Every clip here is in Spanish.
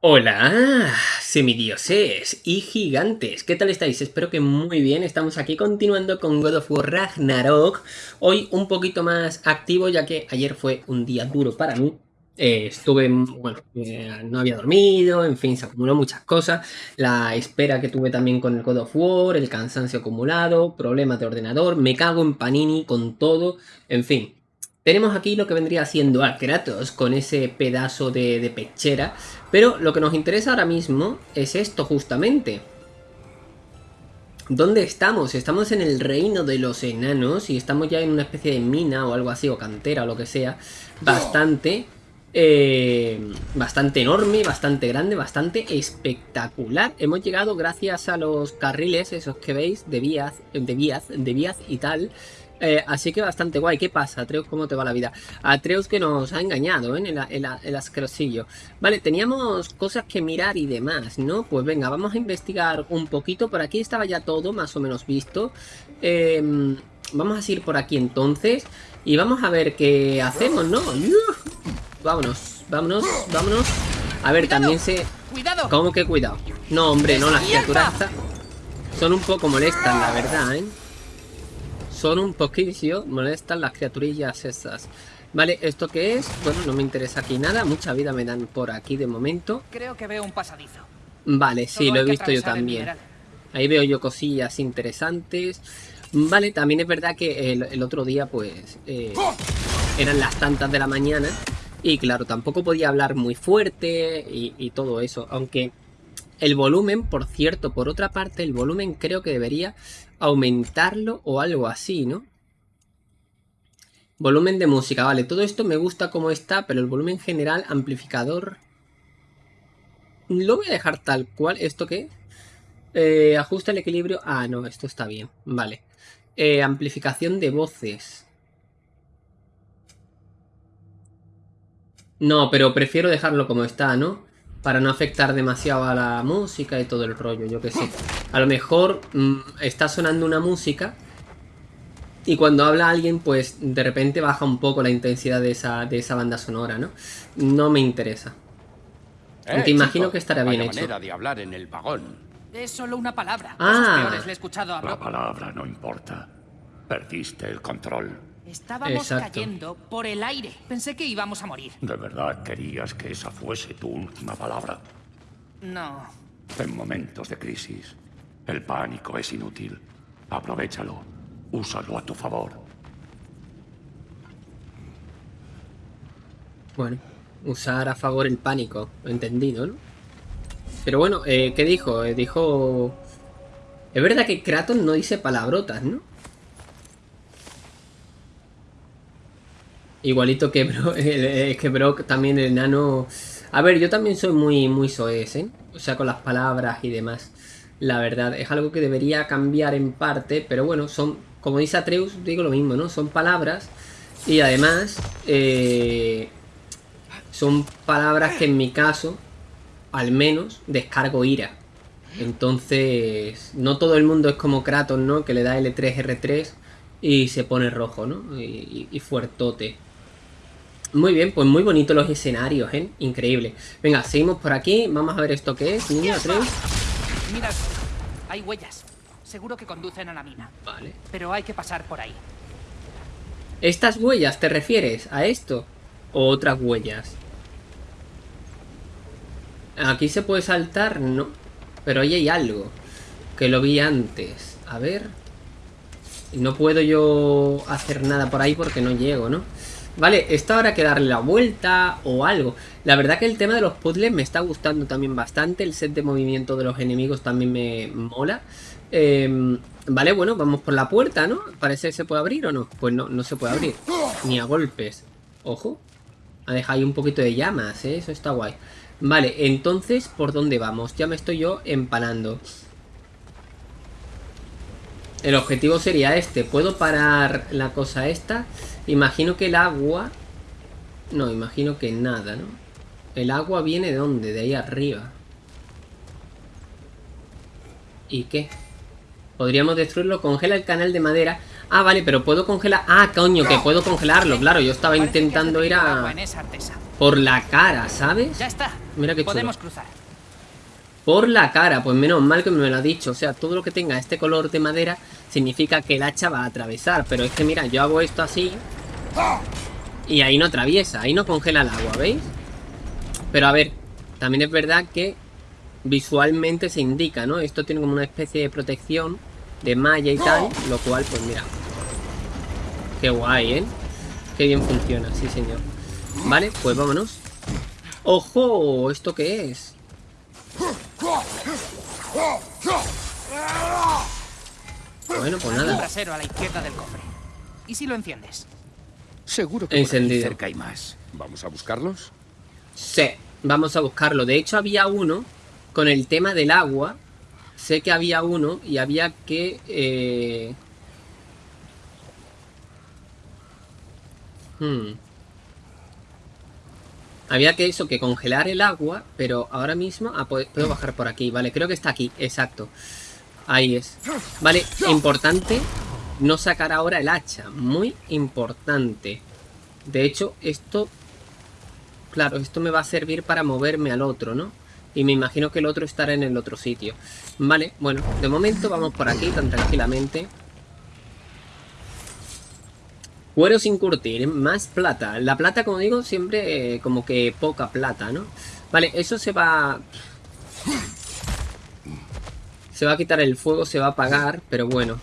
Hola, semidioses y gigantes, ¿qué tal estáis? Espero que muy bien, estamos aquí continuando con God of War Ragnarok. Hoy un poquito más activo ya que ayer fue un día duro para mí. Eh, Estuve, bueno, eh, no había dormido, en fin, se acumuló muchas cosas. La espera que tuve también con el God of War, el cansancio acumulado, problemas de ordenador Me cago en Panini con todo, en fin tenemos aquí lo que vendría siendo a Kratos con ese pedazo de, pechera, pero lo que nos interesa ahora mismo es esto justamente. ¿Dónde estamos? Estamos en el reino de los enanos y estamos ya en una especie de mina o algo así, o cantera o lo que sea, bastante, eh, bastante enorme, bastante grande, bastante espectacular. Hemos llegado gracias a los carriles, esos que veis, de vías, de vías, de vías y tal, eh, así que bastante guay. ¿Qué pasa, Atreus? ¿Cómo te va la vida? Atreus que nos ha engañado, ¿eh? En el, el, asquerosillo. Vale, teníamos cosas que mirar y demás, ¿no? Pues venga, vamos a investigar un poquito. Por aquí estaba ya todo más o menos visto. Em, vamos a ir por aquí entonces. Y vamos a ver qué hacemos, ¿no? Vámonos, vámonos, vámonos. A ver, también se... ¡Cuidado! ¿Cómo que cuidado? No, hombre, no, las criaturas son un poco molestas, la verdad, ¿eh? Son un poquillo molestan las criaturillas esas. Vale, ¿esto qué es? Bueno, no me interesa aquí nada. Mucha vida me dan por aquí de momento. Creo que veo un pasadizo. Vale, sí, lo he visto yo también. Ahí veo yo cosillas interesantes. Vale, también es verdad que el, otro día, pues, eh, eran las tantas de la mañana. Y claro, tampoco podía hablar muy fuerte y, y todo eso. Aunque el volumen, por cierto, por otra parte, el volumen creo que debería aumentarlo o algo así, ¿no? Volumen de música, vale, todo esto me gusta como está, pero el volumen general, amplificador... Lo voy a dejar tal cual, ¿esto qué? Eh, ajusta el equilibrio... Ah, no, esto está bien, vale. Eh, amplificación de voces. No, pero prefiero dejarlo como está, ¿no? Para no afectar demasiado a la música y todo el rollo, yo que sé. A lo mejor mm, está sonando una música y cuando habla alguien, pues de repente baja un poco la intensidad de esa, de esa banda sonora, ¿no? No me interesa. Eh, Aunque imagino que estará bien hecho. de hablar en el vagón. Es solo una palabra. Ah. le he escuchado a La palabra no importa. Perdiste el control. Estábamos cayendo por el aire. Pensé que íbamos a morir. ¿De verdad querías que esa fuese tu última palabra? No. En momentos de crisis, el pánico es inútil. Aprovechalo. Úsalo a tu favor. Bueno, usar a favor el pánico. Entendido, ¿no? Pero bueno, eh, ¿qué dijo? Eh, dijo... Es verdad que Kratos no dice palabrotas, ¿no? Igualito que Brock, que también el enano... A ver, yo también soy muy, muy soez, ¿eh? O sea, con las palabras y demás. La verdad, es algo que debería cambiar en parte, pero bueno, son, como dice Atreus, digo lo mismo, ¿no? Son palabras y además eh, son palabras que en mi caso, al menos, descargo ira. Entonces, no todo el mundo es como Kratos, ¿no? Que le da L3, R3 y se pone rojo, ¿no? Y, y fuertote. Muy bien, pues muy bonitos los escenarios, ¿eh? Increíble. Venga, seguimos por aquí. Vamos a ver esto que es. Niño, tres. Mira, hay huellas. Seguro que conducen a la mina. Vale. Pero hay que pasar por ahí. ¿Estas huellas te refieres a esto? ¿O otras huellas? Aquí se puede saltar, no. Pero ahí hay algo. Que lo vi antes. A ver. No puedo yo hacer nada por ahí porque no llego, ¿no? Vale, esta habrá que darle la vuelta o algo. La verdad que el tema de los puzzles me está gustando también bastante. El set de movimiento de los enemigos también me mola. Em, vale, bueno, vamos por la puerta, ¿no? Parece que se puede abrir o no. Pues no, no se puede abrir. Ni a golpes. Ojo. Ha dejado ahí un poquito de llamas, ¿eh? Eso está guay. Vale, entonces, ¿por dónde vamos? Ya me estoy yo empanando. El objetivo sería este. ¿Puedo parar la cosa esta? Imagino que el agua... No, imagino que nada, ¿no? ¿El agua viene de dónde? De ahí arriba. ¿Y qué? Podríamos destruirlo. Congela el canal de madera. Ah, vale, pero puedo congelar... Ah, coño, que puedo congelarlo. Claro, yo estaba intentando ir a... Por la cara, ¿sabes? Ya está. Mira qué chulo. Podemos cruzar. Por la cara, pues menos mal que me lo ha dicho. O sea, todo lo que tenga este color de madera significa que el hacha va a atravesar. Pero es que mira, yo hago esto así. Y ahí no atraviesa, ahí no congela el agua, ¿veis? Pero a ver, también es verdad que visualmente se indica, ¿no? Esto tiene como una especie de protección de malla y tal, lo cual, pues mira. Qué guay, ¿eh? Qué bien funciona, sí señor. Vale, pues vámonos. ¡Ojo! ¿Esto qué es? Bueno, pues nada. trasero a la izquierda del cofre. ¿Y si lo enciendes? Seguro que Encendido. cerca hay más. ¿Vamos a buscarlos? Sí, vamos a buscarlo. De hecho, había uno con el tema del agua. Sé que había uno y había que... eh, hmm. Había que eso, que congelar el agua, pero ahora mismo... Ah, puedo puedo bajar por aquí, vale, creo que está aquí, exacto. Ahí es. Vale, importante no sacar ahora el hacha, muy importante. De hecho, esto Claro, esto me va a servir para moverme al otro, ¿no? Y me imagino que el otro estará en el otro sitio. Vale, bueno, de momento vamos por aquí tan tranquilamente. Cuero sin curtir, más plata. La plata, como digo, siempre eh, como que poca plata, ¿no? Vale, eso se va... Se va a quitar el fuego, se va a apagar, pero bueno.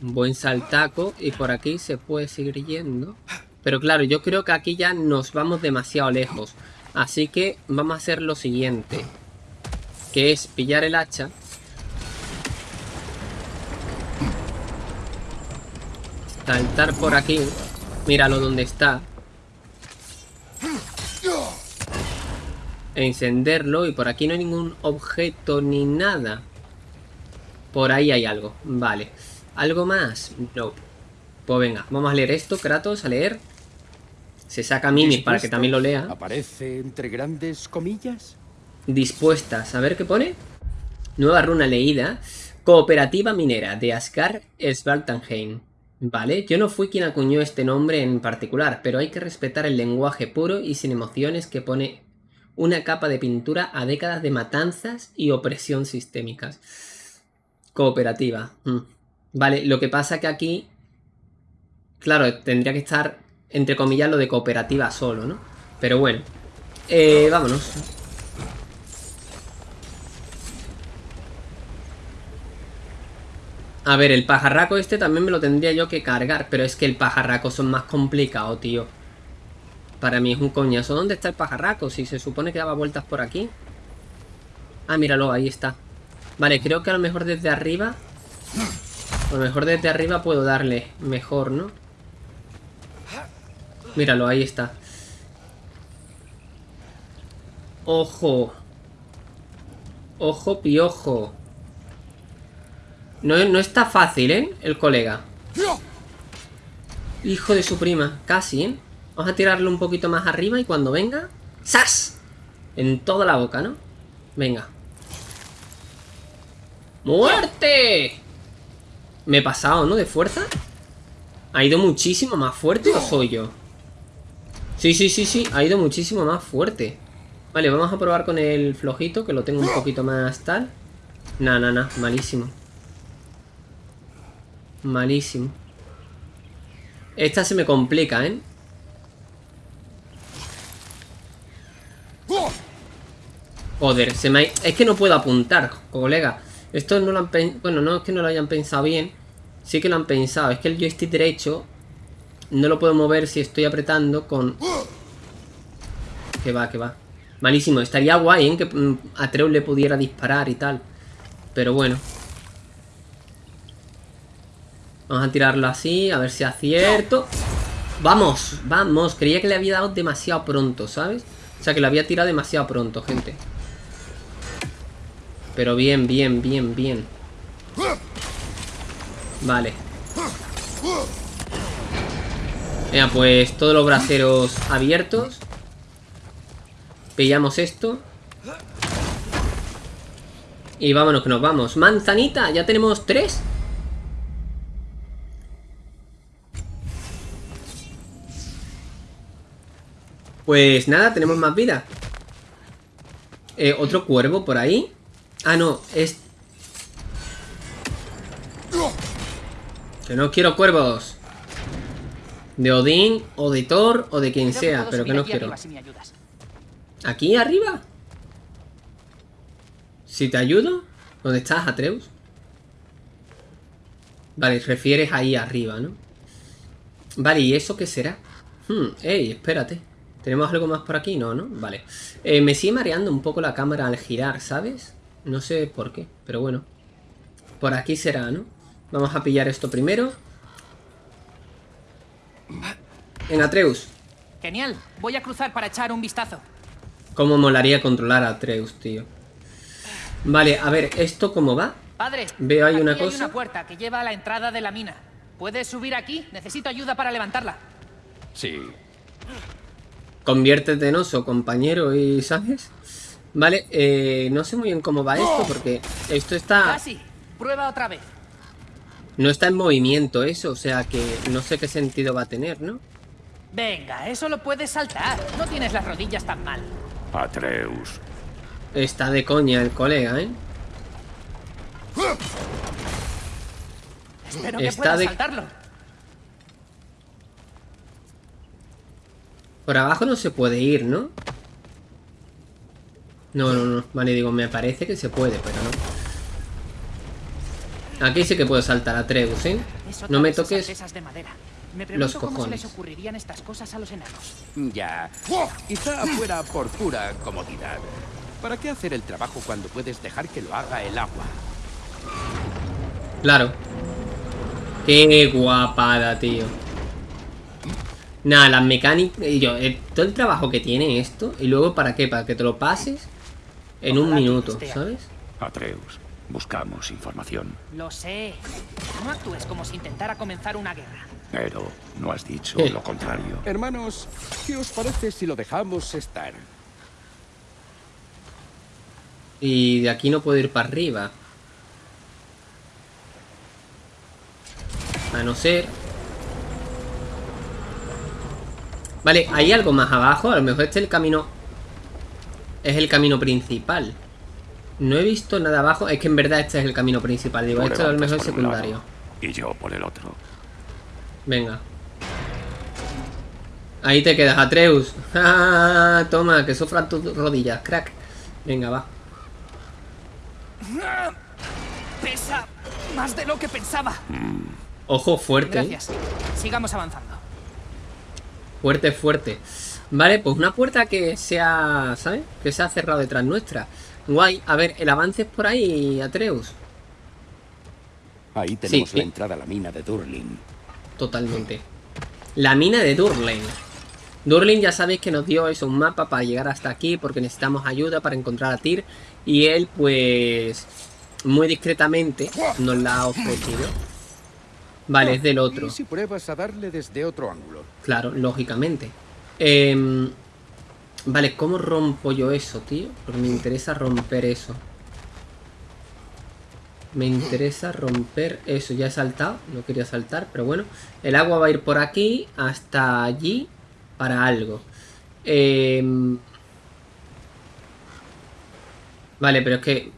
Buen saltaco y por aquí se puede seguir yendo. Pero claro, yo creo que aquí ya nos vamos demasiado lejos. Así que vamos a hacer lo siguiente. Que es pillar el hacha. Saltar por aquí. Míralo donde está. Encenderlo y por aquí no hay ningún objeto ni nada. Por ahí hay algo. Vale. ¿Algo más? No. Pues venga, vamos a leer esto, Kratos, a leer. Se saca Mimi para que también lo lea. ¿Aparece entre grandes comillas? Dispuestas. A ver qué pone. Nueva runa leída. Cooperativa minera de Ascar Svaltanheim. Vale, yo no fui quien acuñó este nombre en particular, pero hay que respetar el lenguaje puro y sin emociones que pone una capa de pintura a décadas de matanzas y opresión sistémicas. Cooperativa. mm. Vale, lo que pasa que aquí... Claro, tendría que estar, entre comillas, lo de cooperativa solo, ¿no? Pero bueno. Eh, vámonos. A ver, el pajarraco este también me lo tendría yo que cargar, pero es que el pajarraco son más complicado, tío. Para mí es un coñazo. ¿Dónde está el pajarraco? Si se supone que daba vueltas por aquí. Ah, míralo, ahí está. Vale, creo que a lo mejor desde arriba... A lo mejor desde arriba puedo darle mejor, ¿no? Míralo, ahí está. Ojo. Ojo, piojo. No, no está fácil, ¿eh? El colega. Hijo de su prima. Casi, ¿eh? Vamos a tirarlo un poquito más arriba y cuando venga... ¡Sas! En toda la boca, ¿no? Venga. ¡Muerte! Me he pasado, ¿no? De fuerza. ¿Ha ido muchísimo más fuerte o soy yo? Sí, sí, sí, sí. Ha ido muchísimo más fuerte. Vale, vamos a probar con el flojito, que lo tengo un poquito más tal. Nah, nah, nah. Malísimo. Malísimo. Esta se me complica, ¿eh? Joder, se me ha... Es que no puedo apuntar, colega. Esto no lo han pensado... Bueno, no es que no lo hayan pensado bien. Sí que lo han pensado. Es que el joystick derecho no lo puedo mover si estoy apretando con... Que va, que va. Malísimo. Estaría guay, ¿eh? Que mm, Atreus le pudiera disparar y tal. Pero bueno. Vamos a tirarlo así, a ver si acierto. ¡Vamos! ¡Vamos! Creía que le había dado demasiado pronto, ¿sabes? O sea, que lo había tirado demasiado pronto, gente. Pero bien, bien, bien, bien. Vale. Venga, pues todos los braceros abiertos. Pillamos esto. Y vámonos, que nos vamos. Manzanita, ya tenemos tres. Pues nada, tenemos más vida. Eh, otro cuervo por ahí. Ah, no, es... Que no quiero cuervos. De Odín, o de Thor, o de quien Creo sea, pero que no quiero. arriba si me ayudas. ¿Aquí arriba? Si te ayudo, ¿dónde estás, Atreus? Vale, refieres ahí arriba, ¿no? Vale, ¿y eso qué será? Hmm, ey, espérate. ¿Tenemos algo más por aquí? No, ¿no? Vale. Eh, me sigue mareando un poco la cámara al girar, ¿sabes? No sé por qué, pero bueno. Por aquí será, ¿no? Vamos a pillar esto primero. En Atreus. Genial. Voy a cruzar para echar un vistazo. Cómo molaría controlar a Atreus, tío. Vale, a ver, ¿esto cómo va? Padre, Veo ahí aquí una hay cosa. una puerta que lleva a la entrada de la mina. ¿Puedes subir aquí? Necesito ayuda para levantarla. Sí. Conviértete en oso, compañero, y ¿sabes? Vale, eh, no sé muy bien cómo va esto, porque esto está... Casi. Prueba otra vez. No está en movimiento eso, o sea que no sé qué sentido va a tener, ¿no? Venga, eso lo puedes saltar. No tienes las rodillas tan mal. Atreus. Está de coña el colega, ¿eh? Espero que Está puedas de- saltarlo. Por abajo no se puede ir, ¿no? No, no, no. Vale, digo, me parece que se puede, pero no. Aquí sí que puedo saltar a Treus, ¿eh? No me toques... artesas de madera. Me los pregunto cómo se cojones. les ocurrirían estas cosas a los enanos. Ya. Quizá fuera por pura comodidad. ¿Para qué hacer el trabajo cuando puedes dejar que lo haga el agua? Claro. Qué guapada, tío. Nada, las mecánicas... y Yo, eh, todo el trabajo que tiene esto, y luego ¿para qué? Para que te lo pases en un Ojalá minuto. ¿sabes? Atreus. Buscamos información. Lo sé. No actúes como si intentara comenzar una guerra. Pero no has dicho Eh. lo contrario. Hermanos, ¿qué os parece si lo dejamos estar? Y de aquí no puedo ir para arriba. A no ser... Vale, hay algo más abajo. A lo mejor este es el camino... Es el camino principal. No he visto nada abajo. Es que en verdad este es el camino principal. Digo, esto a lo mejor es lado secundario. Y yo por el otro. Venga. Ahí te quedas, Atreus. Ah, Toma, que sufran tus rodillas, crack. Venga, va. Pesa más de lo que pensaba. Ojo fuerte. ¿eh? Gracias. Sigamos avanzando. Fuerte, fuerte. Vale, pues una puerta que se ha, ¿sabes? Que se ha cerrado detrás nuestra. Guay. A ver, el avance es por ahí, Atreus. Ahí tenemos Sí, la sí. entrada a la mina de Durlin. Totalmente. La mina de Durlin. Durlin ya sabéis que nos dio eso, un mapa para llegar hasta aquí porque necesitamos ayuda para encontrar a Tyr. Y él, pues, muy discretamente nos la ha ofrecido. Vale, es del otro. ¿Y si pruebas a darle desde otro ángulo? Claro, lógicamente. Em, vale, ¿cómo rompo yo eso, tío? Porque me interesa romper eso. Me interesa romper eso. Ya he saltado, no quería saltar, pero bueno. El agua va a ir por aquí hasta allí para algo. Em, vale, pero es que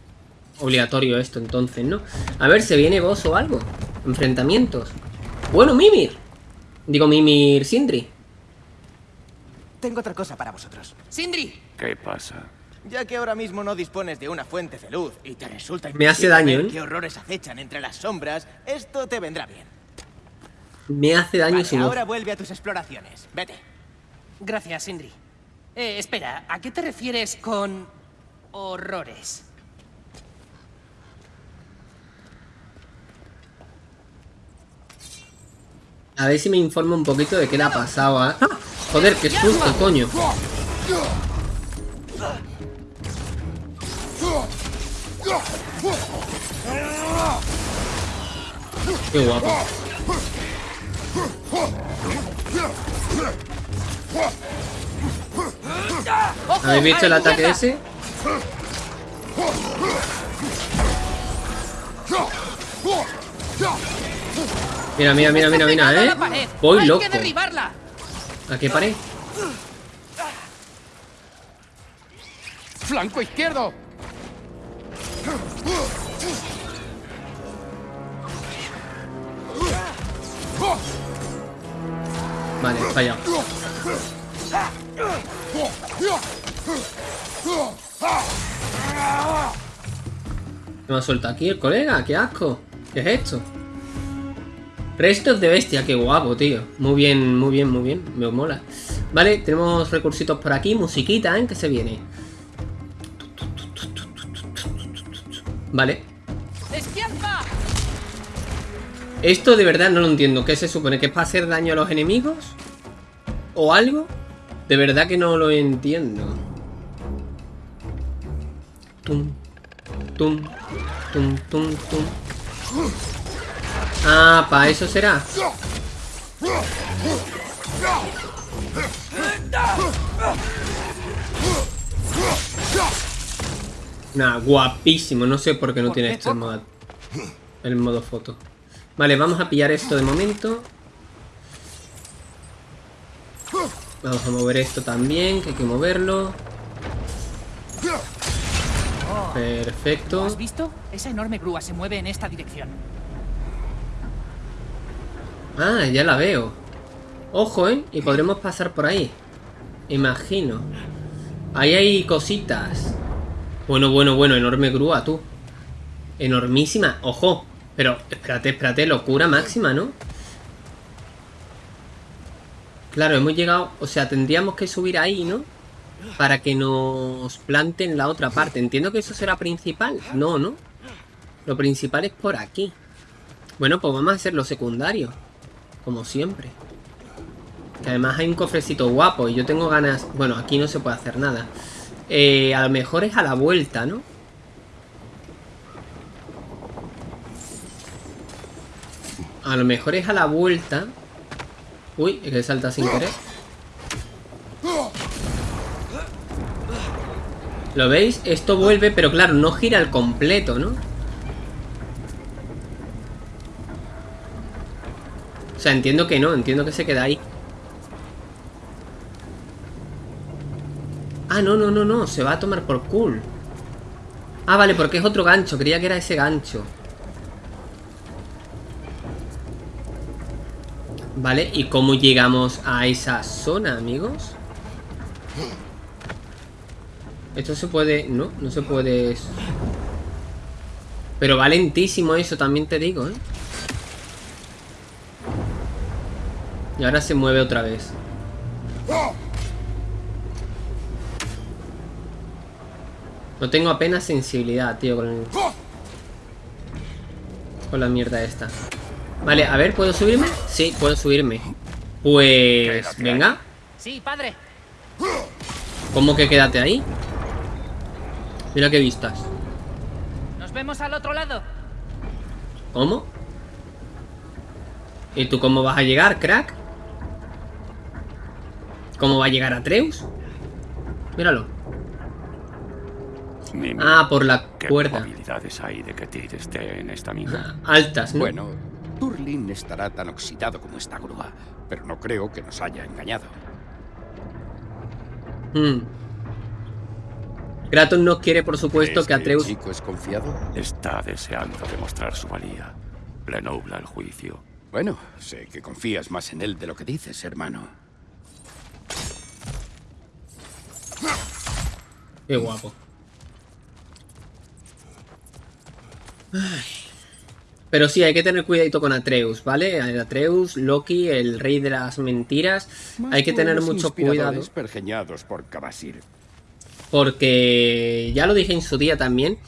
obligatorio esto entonces, ¿no? A ver, ¿se viene boss o algo? Enfrentamientos. Bueno, Mimir. Digo, Mimir Sindri. Tengo otra cosa para vosotros. ¡Sindri! ¿Qué pasa? Ya que ahora mismo no dispones de una fuente de luz y te resulta Me hace daño, ver ¿eh? qué horrores acechan entre las sombras, esto te vendrá bien. Me hace daño Vale, voz. ahora vuelve a tus exploraciones. Vete. Gracias, Sindri. Eh, espera, ¿a qué te refieres con horrores? A ver si me informa un poquito de qué le ha pasado a... ¡Ah! Joder, qué susto, coño. Qué guapo. ¿Habéis visto el ¡A la ataque ese? Mira, mira, mira, mira, a mira, ¿eh? Voy Hay loco. que derribarla. ¿A qué pared? ¡Flanco izquierdo! Vale, fallado. ¿Me ha suelto aquí el colega? ¡Qué asco! ¿Qué es esto? Restos de bestia, qué guapo, tío. Muy bien, muy bien, muy bien. Me mola. Vale, tenemos recursitos por aquí. Musiquita, ¿eh? Que se viene. Vale. ¡Despierta! Esto de verdad no lo entiendo. ¿Qué se supone? ¿Que es para hacer daño a los enemigos? ¿O algo? De verdad que no lo entiendo. Tum, tum, tum, tum, tum. Ah, para eso será. Nah, guapísimo. No sé por qué no ¿Por tiene esto el modo, el modo foto. Vale, vamos a pillar esto de momento. Vamos a mover esto también, que hay que moverlo. ¿Lo Perfecto. has visto? Esa enorme grúa se mueve en esta dirección. Ah, ya la veo. Ojo, ¿eh? Y podremos pasar por ahí. Imagino. Ahí hay cositas. Bueno, bueno, bueno. Enorme grúa, tú. Enormísima. Ojo. Pero, espérate, espérate. Locura máxima, ¿no? Claro, hemos llegado... O sea, tendríamos que subir ahí, ¿no? Para que nos planten la otra parte. Entiendo que eso será principal. No, ¿no? Lo principal es por aquí. Bueno, pues vamos a hacer lo secundario. Como siempre. Que además hay un cofrecito guapo y yo tengo ganas... Bueno, aquí no se puede hacer nada. Eh, a lo mejor es a la vuelta, ¿no? A lo mejor es a la vuelta. Uy, es que salta sin querer. ¿Lo veis? Esto vuelve, pero claro, no gira al completo, ¿no? O sea, entiendo que no, entiendo que se queda ahí. Ah, no, no, no, no, se va a tomar por cool. Ah, vale, porque es otro gancho, creía que era ese gancho. Vale, ¿y cómo llegamos a esa zona, amigos? Esto se puede... No, no se puede... Pero va lentísimo eso, también te digo, ¿eh? Y ahora se mueve otra vez. No tengo apenas sensibilidad, tío, con el... Con la mierda esta. Vale, a ver, ¿puedo subirme? Sí, puedo subirme. Pues... Venga. Sí, padre. ¿Cómo que quédate ahí? Mira qué vistas. Nos vemos al otro lado. ¿Cómo? ¿Y tú cómo vas a llegar, crack? ¿Cómo va a llegar Atreus? Míralo. Ah, por la ¿Qué cuerda. probabilidades hay de que Tyr esté en esta mina? Altas, ¿no? Bueno, Turlin estará tan oxidado como esta grúa, pero no creo que nos haya engañado. Hmm. Kratos no quiere, por supuesto, ¿Crees que Atreus... el chico es confiado? Está deseando demostrar su valía. Le nubla el juicio. Bueno, sé que confías más en él de lo que dices, hermano. Qué guapo. Ay. Pero sí, hay que tener cuidadito con Atreus, ¿vale? Atreus, Loki, el rey de las mentiras. hay que tener mucho cuidado. pergeñados por Kabasir. Porque ya lo dije en su día también.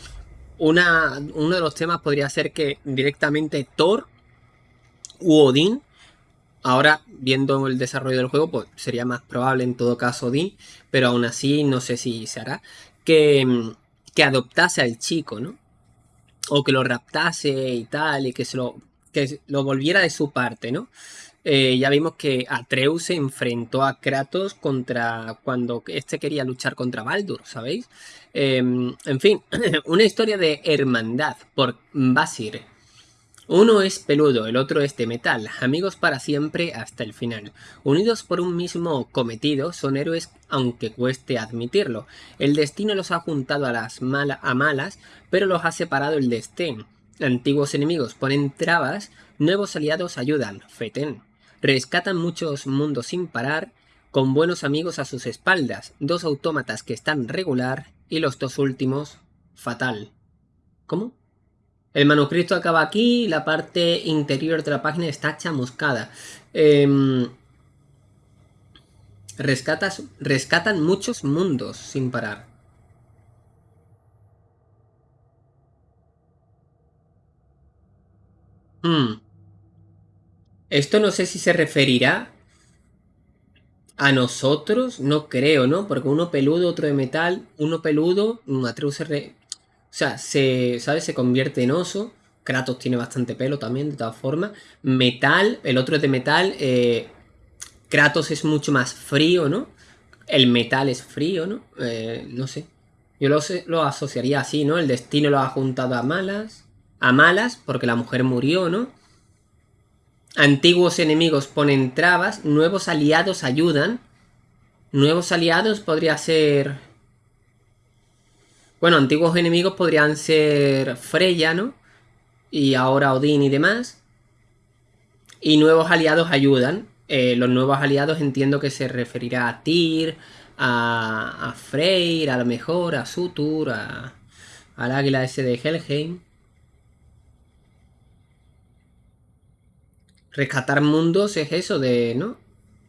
Una, uno de los temas podría ser que directamente Thor u Odín. Ahora, viendo el desarrollo del juego, pues sería más probable en todo caso Odín. Pero aún así, no sé si se hará. Que, mm, que adoptase al chico, ¿no? O que lo raptase y tal. Y que se lo, que lo volviera de su parte, ¿no? Eh, ya vimos que Atreus se enfrentó a Kratos contra cuando este quería luchar contra Baldur, ¿sabéis? Eh, en fin, una historia de hermandad por Basir. Uno es peludo, el otro es de metal, amigos para siempre hasta el final. Unidos por un mismo cometido, son héroes aunque cueste admitirlo. El destino los ha juntado a las a malas, pero los ha separado el destén. Antiguos enemigos ponen trabas, nuevos aliados ayudan, feten. Rescatan muchos mundos sin parar, con buenos amigos a sus espaldas, dos autómatas que están regular y los dos últimos fatal. ¿Cómo? El manuscrito acaba aquí, la parte interior de la página está chamuscada. Em, rescatas, rescatan muchos mundos sin parar. Hmm. Esto no sé si se referirá a nosotros, no creo, ¿no? Porque uno peludo, otro de metal, uno peludo, Atreus se, o sea, se, ¿sabes? Se convierte en oso. Kratos tiene bastante pelo también, de todas formas. Metal, el otro es de metal. Eh, Kratos es mucho más frío, ¿no? El metal es frío, ¿no? Eh, no sé. Yo lo, lo asociaría así, ¿no? El destino lo ha juntado a malas. A malas, porque la mujer murió, ¿no? Antiguos enemigos ponen trabas. Nuevos aliados ayudan. Nuevos aliados podría ser bueno, antiguos enemigos podrían ser Freya, ¿no? Y ahora Odín y demás. Y nuevos aliados ayudan. Eh, los nuevos aliados entiendo que se referirá a Tyr, a, a Freyr, a lo mejor, a Sutur, a, al águila ese de Helheim. Rescatar mundos es eso de, ¿no?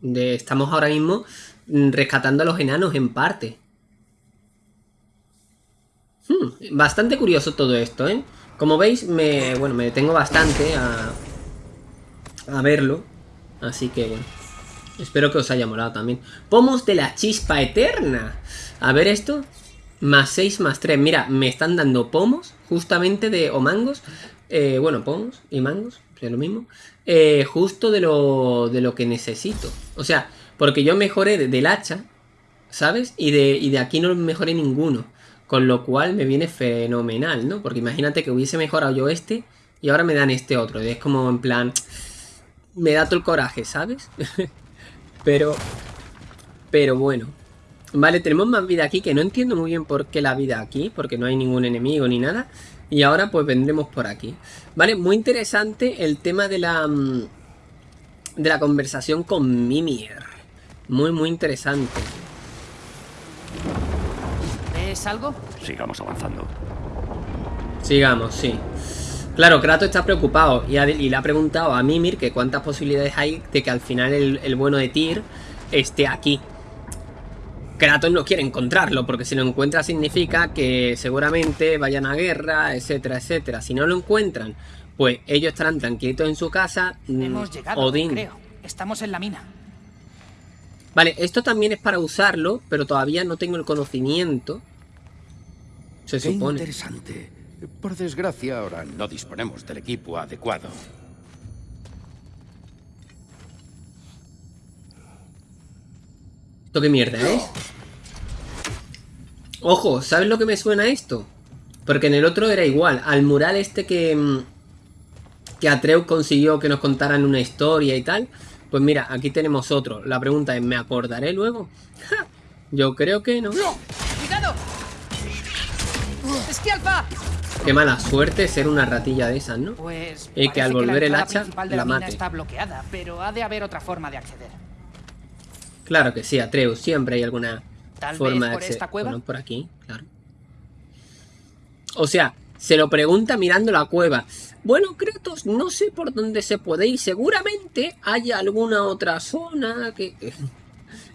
De, estamos ahora mismo rescatando a los enanos en parte. Hmm, bastante curioso todo esto, ¿eh? Como veis, me, bueno, me detengo bastante a, a verlo. Así que, bueno. Espero que os haya molado también. Pomos de la chispa eterna. A ver esto. Más 6, más 3. Mira, me están dando pomos, justamente de... O mangos. Eh, bueno, pomos y mangos, es lo mismo. Eh, justo de lo, de lo que necesito. O sea, porque yo mejoré del hacha, ¿sabes? Y de, y de aquí no mejoré ninguno. Con lo cual me viene fenomenal, ¿no? Porque imagínate que hubiese mejorado yo este y ahora me dan este otro. Y es como en plan... Me da todo el coraje, ¿sabes? pero... Pero bueno. Vale, tenemos más vida aquí, que no entiendo muy bien por qué la vida aquí, porque no hay ningún enemigo ni nada. Y ahora pues vendremos por aquí. Vale, muy interesante el tema de la... Mm, de la conversación con Mimir. Muy, muy interesante algo? Sigamos avanzando. Sigamos, sí. Claro, Kratos está preocupado y, le ha preguntado a Mimir que cuántas posibilidades hay de que al final el, bueno de Tyr esté aquí. Kratos no quiere encontrarlo, porque si lo encuentra significa que seguramente vayan a guerra, etcétera, etcétera. Si no lo encuentran, pues ellos estarán tranquilitos en su casa. Mm, Hemos llegado, Odín. creo. Estamos en la mina. Vale, esto también es para usarlo, pero todavía no tengo el conocimiento se Qué interesante. Por desgracia, ahora no disponemos del equipo adecuado. ¿Esto qué mierda es? Ojo, ¿sabes lo que me suena esto? Porque en el otro era igual. Al mural este que... Mm, que Atreus consiguió que nos contaran una historia y tal. Pues mira, aquí tenemos otro. La pregunta es, ¿me acordaré luego? Yo creo que no. ¡Cuidado! Qué mala suerte ser una ratilla de esas, ¿no? Pues y que al volver el hacha la, mate. está bloqueada, pero ha de haber otra forma de acceder. Claro que sí, Atreus, siempre hay alguna forma de acceder. Esta cueva? por aquí, claro. O sea, se lo pregunta mirando la cueva. Bueno, Kratos, no sé por dónde se puede ir. Seguramente haya alguna otra zona que...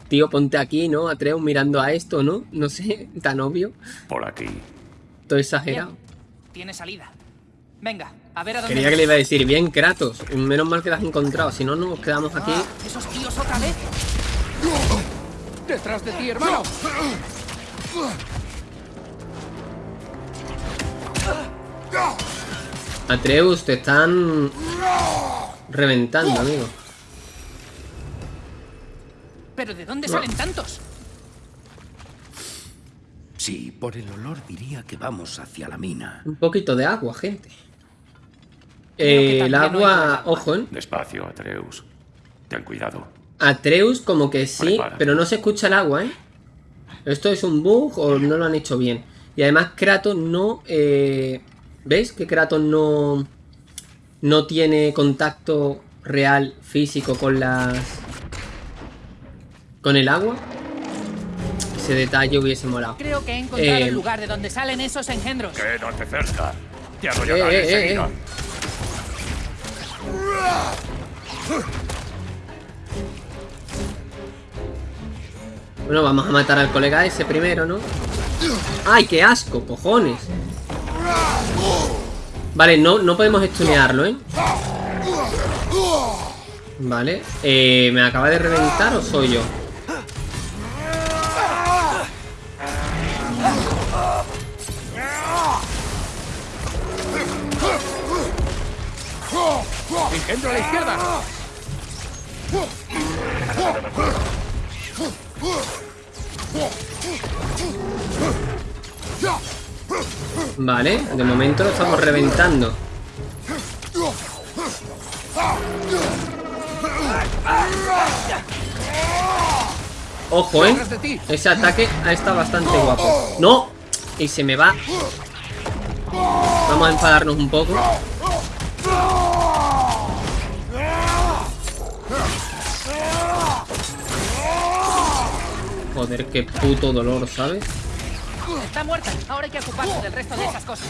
Tío, ponte aquí, ¿no? Atreus mirando a esto, ¿no? No sé, tan obvio. Por aquí. Todo exagerado. Tiene salida. Venga, a ver a dónde. Quería que le iba a decir, bien, Kratos. Menos mal que la has encontrado. Si no, nos quedamos aquí. Ah, ¿Esos tíos otra vez? ¡Detrás de ti, hermano! Atreus, te están reventando, amigo. ¿Pero de dónde salen tantos? Sí, por el olor diría que vamos hacia la mina. Un poquito de agua, gente. Eh, el agua, agua. ojo, ¿eh? Despacio, Atreus. Ten cuidado. Atreus como que sí, pero no se escucha el agua, ¿eh? ¿Esto es un bug o no lo han hecho bien? Y además Kratos no... Eh, ¿Veis que Kratos no... No tiene contacto real, físico con las... Con el agua? Ese detalle hubiese molado. Creo que he encontrado Eh, el lugar de donde salen esos engendros. Quédate cerca. Te hago Eh, Bueno, vamos a matar al colega ese primero, ¿no? ¡Ay, qué asco, cojones! Vale, no, no podemos estunearlo, ¿eh? Vale. Eh, ¿Me acaba de reventar o soy yo? ¡Engendro a la izquierda! Vale, de momento lo estamos reventando. Ojo, ¿eh? Ese ataque estado bastante guapo. ¡No! Y se me va. Vamos a enfadarnos un poco. Joder, qué puto dolor, ¿sabes? Está muerta. Ahora hay que ocuparse del resto de esas cosas.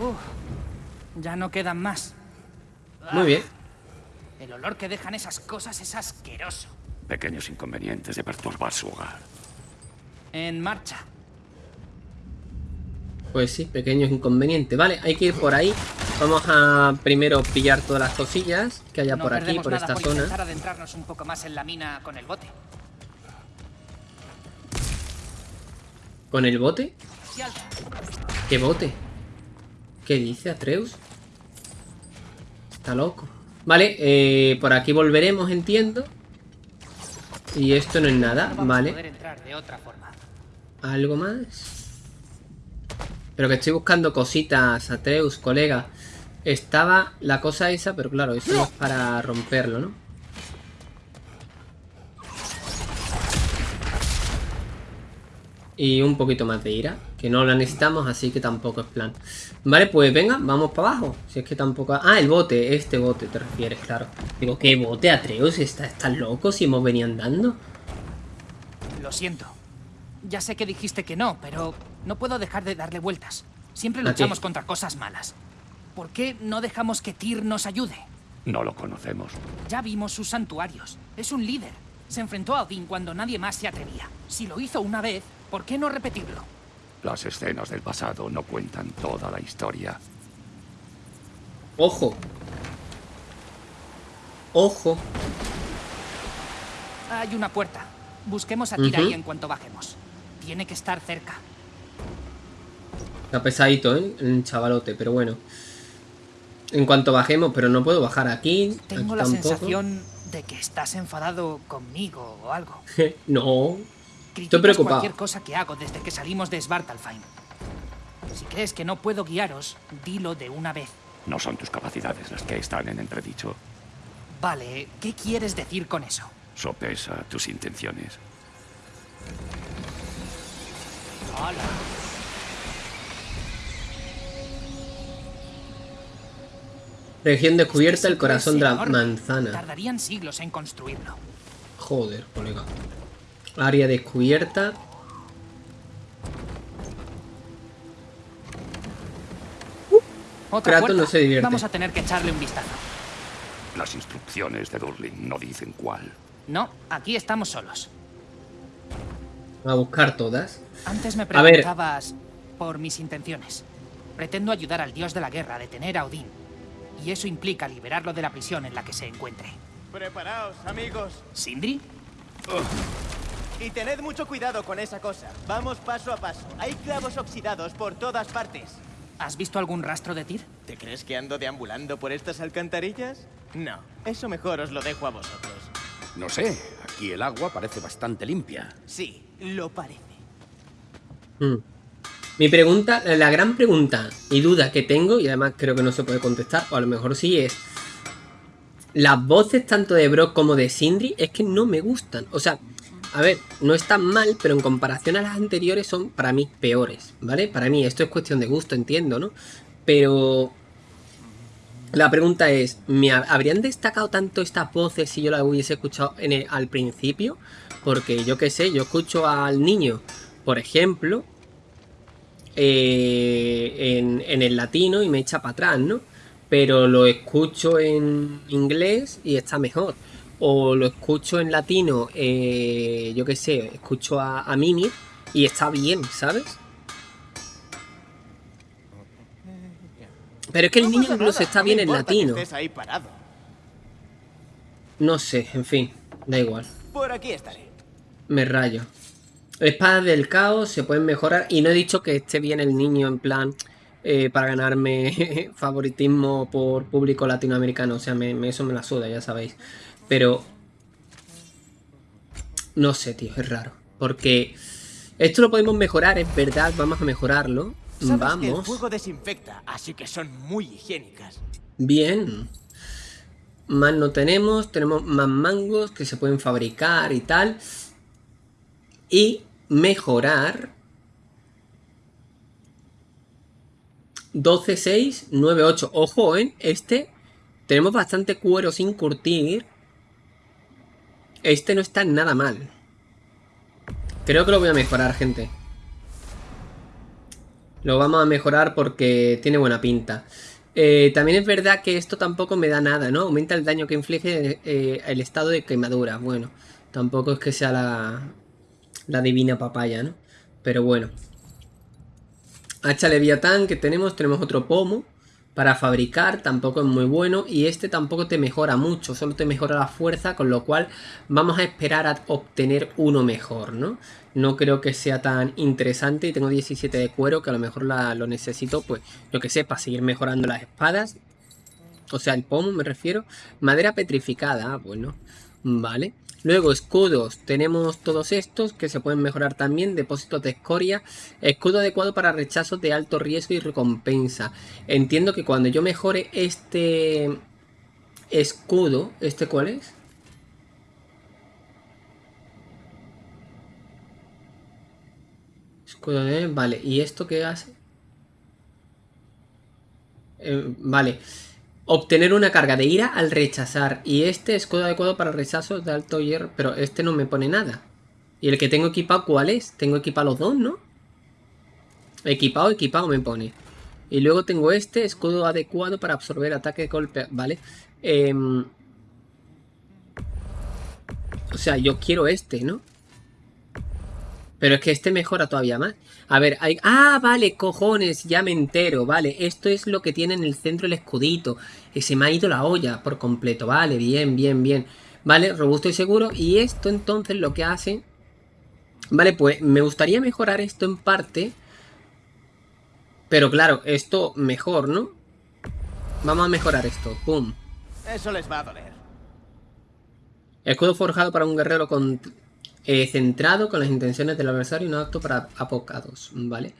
Uf, ya no quedan más. Muy bien. El olor que dejan esas cosas es asqueroso. Pequeños inconvenientes de perturbar su hogar. En marcha. Pues sí, pequeños inconvenientes. Vale, hay que ir por ahí. Vamos a primero pillar todas las cosillas que haya no por aquí, por esta por zona. adentrarnos un poco más en la mina con el bote. ¿Con el bote? ¿Qué bote? ¿Qué dice Atreus? Está loco. Vale, eh, por aquí volveremos, entiendo. Y esto no es nada, No vale. entrar de otra forma. ¿Algo más? Pero que estoy buscando cositas, Atreus, colega. Estaba la cosa esa, pero claro, eso no es para romperlo, ¿no? Y un poquito más de ira, que no la necesitamos, así que tampoco es plan. Vale, pues venga, vamos para abajo. Si es que tampoco... Ah, el bote, este bote te refieres, claro. Digo, ¿qué bote, Atreus? ¿Estás, estás loco si hemos venido andando? Lo siento. Ya sé que dijiste que no, pero no puedo dejar de darle vueltas. Siempre luchamos contra cosas malas. ¿Por qué no dejamos que Tyr nos ayude? No lo conocemos. Ya vimos sus santuarios. Es un líder. Se enfrentó a Odín cuando nadie más se atrevía. Si lo hizo una vez, ¿por qué no repetirlo? Las escenas del pasado no cuentan toda la historia. Ojo. Ojo. Hay una puerta. Busquemos a Tyr Ujú. ahí en cuanto bajemos. Tiene que estar cerca. Está pesadito, ¿eh? El chavalote, pero bueno. En cuanto bajemos, pero no puedo bajar aquí. Tengo aquí la tampoco. sensación de que estás enfadado conmigo o algo. no. Criticas preocupado. cualquier cosa que hago desde que salimos de Svartalfheim. Si crees que no puedo guiaros, dilo de una vez. No son tus capacidades las que están en entredicho. Vale, ¿qué quieres decir con eso? Sopesa tus intenciones. Hola. Región descubierta, el Ese corazón de la manzana. Tardarían siglos en construirlo. Joder, colega. Área descubierta. Otra Kratos no se divierte. Vamos a tener que echarle un vistazo. Las instrucciones de Durling no dicen cuál. No, aquí estamos solos. A buscar todas. Antes me A ver. preguntabas por mis intenciones. Pretendo ayudar al dios de la guerra a detener a Odín. Y eso implica liberarlo de la prisión en la que se encuentre. Preparaos, amigos. ¿Sindri? Y tened mucho cuidado con esa cosa. Vamos paso a paso. Hay clavos oxidados por todas partes. ¿Has visto algún rastro de Tyr? ¿Te crees que ando deambulando por estas alcantarillas? No, eso mejor os lo dejo a vosotros. No sé, aquí el agua parece bastante limpia. Sí, Lo parece. Mm. Mi pregunta, la gran pregunta y duda que tengo, y además creo que no se puede contestar, o a lo mejor sí es... Las voces tanto de Brock como de Sindri es que no me gustan. O sea, a ver, no están mal, pero en comparación a las anteriores son para mí peores, ¿vale? Para mí esto es cuestión de gusto, entiendo, ¿no? Pero la pregunta es, ¿me habrían destacado tanto estas voces si yo las hubiese escuchado en al principio? Porque yo qué sé, yo escucho al niño, por ejemplo, eh, en, el latino y me echa para atrás, ¿no? Pero lo escucho en inglés y está mejor. O lo escucho en latino, eh, yo qué sé, escucho a, a Mimi y está bien, ¿sabes? Pero es que el niño incluso está bien en latino. No sé, en fin, da igual. Por aquí estaré. Me rayo. Espadas del caos se pueden mejorar. Y no he dicho que esté bien el niño en plan eh, para ganarme favoritismo por público latinoamericano. O sea, me, eso me la suda, ya sabéis. Pero... No sé, tío, es raro. Porque esto lo podemos mejorar, es verdad, vamos a mejorarlo. vamos. el fuego desinfecta, así que son muy higiénicas. Bien. Más no tenemos, tenemos más mangos que se pueden fabricar y tal y mejorar 12, 6, 9, 8. Ojo, ¿eh? Este tenemos bastante cuero sin curtir. Este no está nada mal. Creo que lo voy a mejorar, gente. Lo vamos a mejorar porque tiene buena pinta. Eh, también es verdad que esto tampoco me da nada, ¿no? Aumenta el daño que inflige eh, el estado de quemadura. Bueno, tampoco es que sea la, la divina papaya, ¿no? Pero bueno. Hacha Leviatán que tenemos, tenemos otro pomo para fabricar, tampoco es muy bueno y este tampoco te mejora mucho, solo te mejora la fuerza, con lo cual vamos a esperar a obtener uno mejor, ¿no? No creo que sea tan interesante y tengo 17 de cuero que a lo mejor lo necesito, pues, lo que sé, para seguir mejorando las espadas. O sea, el pomo me refiero. Madera petrificada, bueno, vale. Luego escudos, tenemos todos estos que se pueden mejorar también, depósitos de escoria, escudo adecuado para rechazos de alto riesgo y recompensa. Entiendo que cuando yo mejore este escudo, ¿este cuál es? Escudo de... Vale, ¿y esto qué hace? Eh, vale. Obtener una carga de ira al rechazar. Y este escudo adecuado para rechazos de alto hierro. Pero este no me pone nada. ¿Y el que tengo equipado cuál es? Tengo equipado los dos, ¿no? Equipado, equipado me pone. Y luego tengo este escudo adecuado para absorber ataque de golpe. Vale. Em, o sea, yo quiero este, ¿no? Pero es que este mejora todavía más. A ver, hay... ¡Ah, vale! Cojones, ya me entero, vale. Esto es lo que tiene en el centro el escudito. Y se me ha ido la olla por completo. Vale, bien, bien, bien. Vale, robusto y seguro. Y esto entonces lo que hace... Vale, pues me gustaría mejorar esto en parte. Pero claro, esto mejor, ¿no? Vamos a mejorar esto. ¡Pum! Eso les va a doler. Escudo forjado para un guerrero con eh, centrado con las intenciones del adversario y no apto para apocados, ¿vale?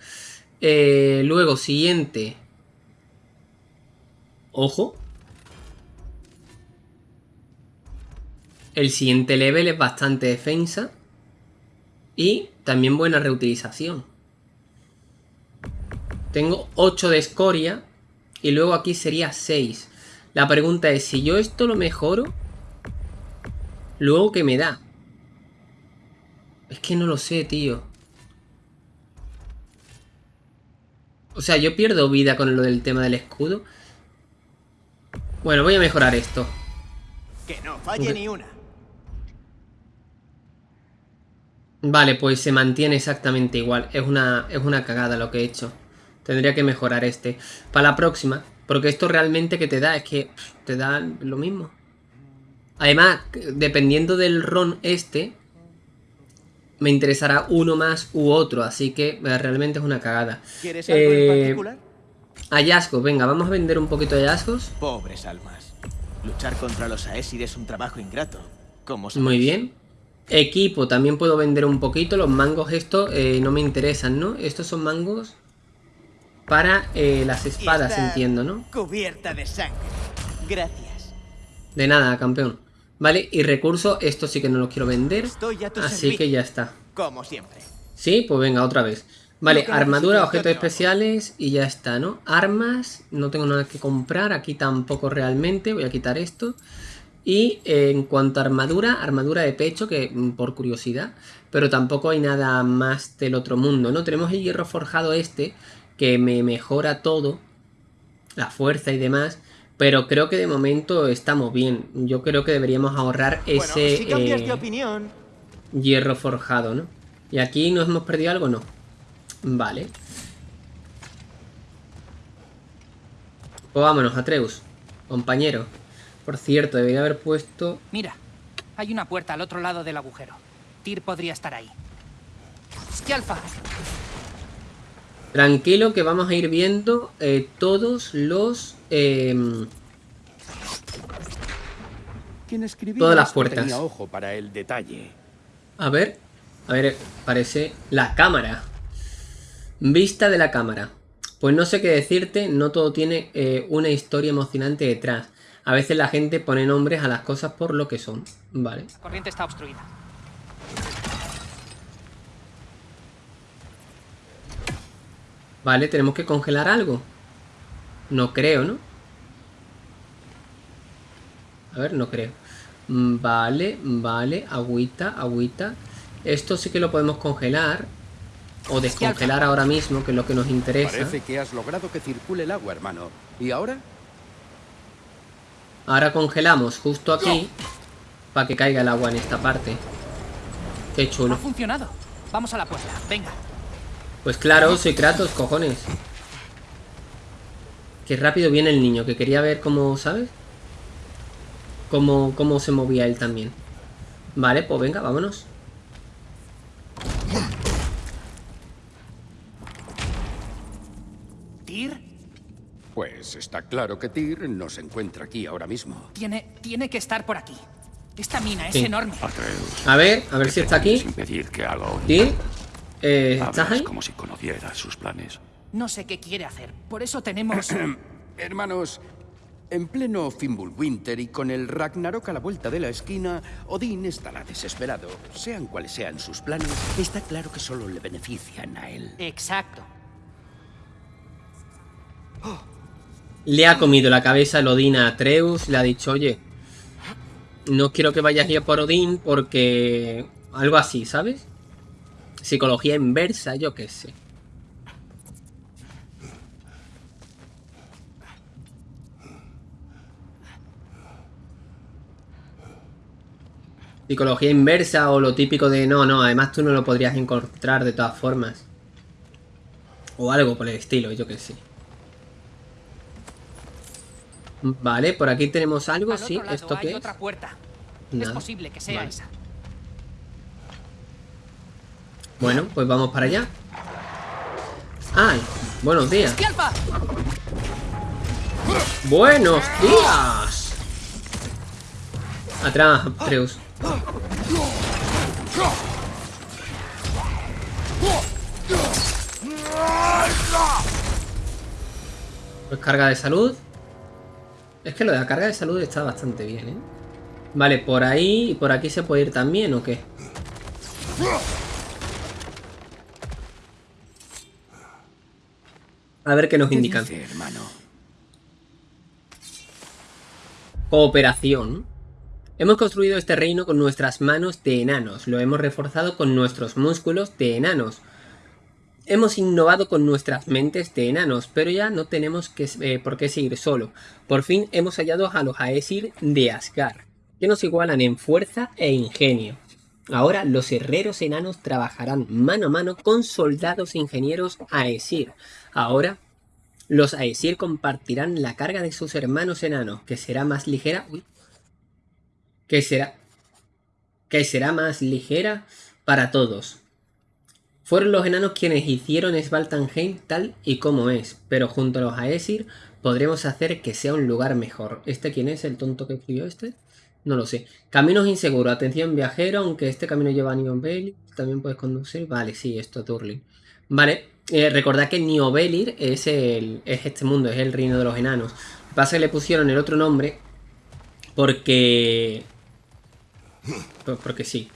Eh, luego, siguiente. Ojo. El siguiente level es bastante defensa. Y también buena reutilización. Tengo 8 de escoria. Y luego aquí sería 6. La pregunta es, si yo esto lo mejoro, ¿luego qué me da? Es que no lo sé, tío. O sea, yo pierdo vida con lo del tema del escudo. Bueno, voy a mejorar esto. Que no falle ni una. Vale, pues se mantiene exactamente igual. Es una, es una cagada lo que he hecho. Tendría que mejorar este. Para la próxima. Porque esto realmente que te da es que te da lo mismo. Además, dependiendo del ron este, me interesará uno más u otro, así que eh, realmente es una cagada. ¿Quieres algo en eh, particular? Hallazgos, venga, vamos a vender un poquito de hallazgos. Pobres almas. Luchar contra los Aesir es un trabajo ingrato, como Muy bien. Equipo, también puedo vender un poquito. Los mangos estos eh, no me interesan, ¿no? Estos son mangos para eh, las espadas, entiendo, ¿no? Cubierta de sangre. Gracias. De nada, campeón. Vale, y recursos, estos sí que no los quiero vender. Estoy a tu Así que ya está. Como siempre. Sí, pues venga, otra vez. Vale, Lo armadura, objetos especiales y ya está, ¿no? Armas, no tengo nada que comprar, aquí tampoco realmente, voy a quitar esto. Y eh, en cuanto a armadura, armadura de pecho, que mm, por curiosidad, pero tampoco hay nada más del otro mundo, ¿no? Tenemos el hierro forjado este, que me mejora todo, la fuerza y demás, pero creo que de momento estamos bien. Yo creo que deberíamos ahorrar ese... bueno, si cambias eh, de opinión, hierro forjado, ¿no? ¿Y aquí nos hemos perdido algo? No. Vale. Pues vámonos, Atreus. Compañero. Por cierto, debería haber puesto... Mira, hay una puerta al otro lado del agujero. Tyr podría estar ahí. ¡Skjalfa! Tranquilo que vamos a ir viendo eh, todos los... em, Todas las puertas. tenía ojo para el detalle. a ver. A ver, parece... La cámara. Vista de la cámara. Pues no sé qué decirte, no todo tiene eh, una historia emocionante detrás. A veces la gente pone nombres a las cosas por lo que son. Vale. La corriente está obstruida. Vale, tenemos que congelar algo. No creo, ¿no? A ver, no creo. Mm, Vale, vale. Agüita, agüita. Esto sí que lo podemos congelar. O descongelar ahora mismo, que es lo que nos interesa. Parece que has logrado que circule el agua, hermano. ¿Y ahora? Ahora congelamos justo aquí. Para que caiga el agua en esta parte. Qué Ha chulo. funcionado. Vamos a la puerta. Venga. Pues claro, soy Kratos, cojones. Qué rápido viene el niño, que quería ver cómo, ¿sabes? Cómo, cómo se movía él también. Vale, pues venga, vámonos. ¿Tyr? Pues está claro que Tyr no se encuentra aquí ahora mismo. Tiene, tiene que estar por aquí. Esta mina es enorme. Atreus. A ver, a ver si está aquí. pretendes Eh, ¿Estás Hablas ahí? como si conocieras sus planes. No sé qué quiere hacer. Por eso tenemos... Hermanos, en pleno Fimbulwinter y con el Ragnarok a la vuelta de la esquina, Odín estará desesperado. Sean cuales sean sus planes, está claro que solo le benefician a él. Exacto. Le ha comido la cabeza el Odín a Atreus. Le ha dicho, oye, no quiero que vayas ya por Odín porque... Algo así, ¿sabes? Psicología inversa, yo qué sé. Psicología inversa o lo típico de no, no, además tú no lo podrías encontrar de todas formas. O algo por el estilo, yo qué sé. Vale, por aquí tenemos algo, Al sí, ¿esto qué es? otra puerta. Es posible que sea Vale. esa. Bueno, pues vamos para allá. ¡Ay! Buenos días. ¡Buenos días! Atrás, Atreus. Pues carga de salud. Es que lo de la carga de salud está bastante bien, ¿eh? Vale, por ahí y por aquí se puede ir también, ¿o qué? A ver qué nos ¿Qué indican. dice, hermano? Cooperación. Hemos construido este reino con nuestras manos de enanos, lo hemos reforzado con nuestros músculos de enanos. Hemos innovado con nuestras mentes de enanos, pero ya no tenemos que, eh, por qué seguir solo. Por fin hemos hallado a los Aesir de Asgard, que nos igualan en fuerza e ingenio. Ahora los herreros enanos trabajarán mano a mano con soldados e ingenieros Aesir. Ahora los Aesir compartirán la carga de sus hermanos enanos, que será más ligera. Uy. Que será. Que será más ligera para todos. Fueron los enanos quienes hicieron Svaltanheim tal y como es, pero junto a los Aesir podremos hacer que sea un lugar mejor. ¿Este quién es el tonto que escribió este? No lo sé. Caminos inseguros. Atención viajero, aunque este camino lleva a Niobelir, también puedes conducir. Vale, sí, esto es Durlin. Vale, eh, recordad que Niobelir es, el, es este mundo, es el reino de los enanos. Lo que pasa es que le pusieron el otro nombre porque... porque sí.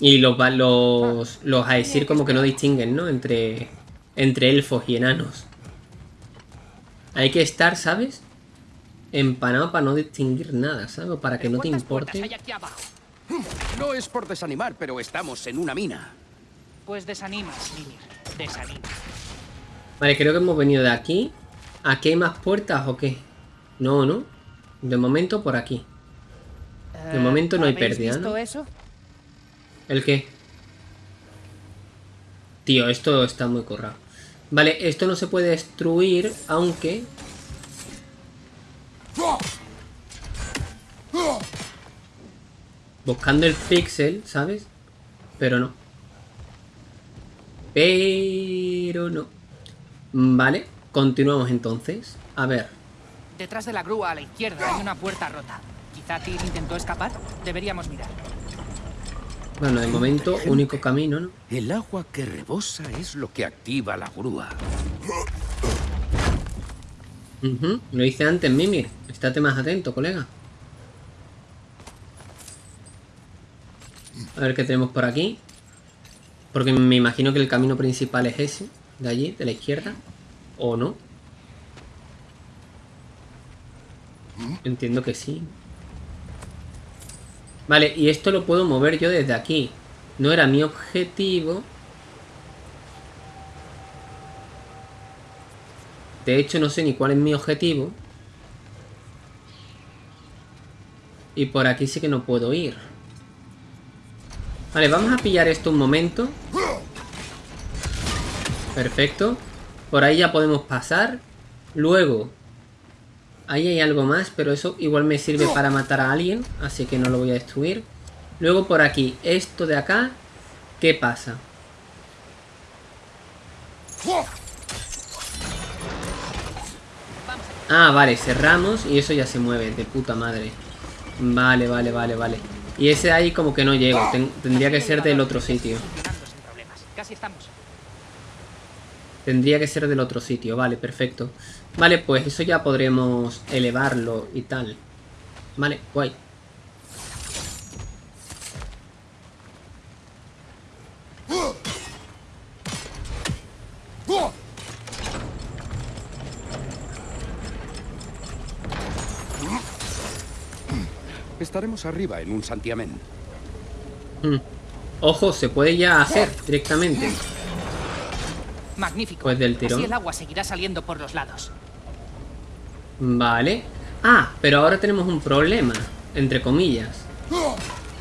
Y los, los, los Aesir como que no distinguen, ¿no? Entre, entre elfos y enanos. Hay que estar, ¿sabes? Empanado para no distinguir nada, ¿sabes? Para que no te ¿Cuántas puertas importe. No es por desanimar, pero estamos en una mina. Pues desanimas, Mimir. Desanimas. Vale, creo que hemos venido de aquí. ¿Aquí hay más puertas o qué? No, ¿no? De momento por aquí. De momento no hay Eh, ¿habéis pérdida, visto ¿no? eso? ¿El qué? Tío, esto está muy currado. Vale, esto no se puede destruir, aunque... Buscando el pixel, ¿sabes? Pero no. Pero no. Vale, continuamos entonces. A ver. Detrás de la grúa a la izquierda hay una puerta rota. Quizá Tyr intentó escapar. Deberíamos mirar. Bueno, de momento, único camino, ¿no? El agua que rebosa es lo que activa la grúa. Ujú, Lo hice antes, Mimir. Estate más atento, colega. A ver qué tenemos por aquí. Porque me imagino que el camino principal es ese. De allí, de la izquierda. ¿O no? Entiendo que sí. Vale, y esto lo puedo mover yo desde aquí. No era mi objetivo. De hecho, no sé ni cuál es mi objetivo. Y por aquí sí que no puedo ir. Vale, vamos a pillar esto un momento. Perfecto. Por ahí ya podemos pasar. Luego, ahí hay algo más, pero eso igual me sirve para matar a alguien, así que no lo voy a destruir. Luego por aquí, esto de acá, ¿qué pasa? Ah, vale, cerramos y eso ya se mueve, de puta madre. Vale, vale, vale, vale. Y ese ahí como que no llego, ten- tendría que ser del otro sitio. Tendría que ser del otro sitio, vale, perfecto. Vale, pues eso ya podremos elevarlo y tal. Vale, guay. Estaremos arriba en un santiamén. Hmm. Ojo, se puede ya hacer directamente. Magnífico. Pues del tirón. Así el agua seguirá saliendo por los lados. Vale. Ah, pero ahora tenemos un problema, entre comillas.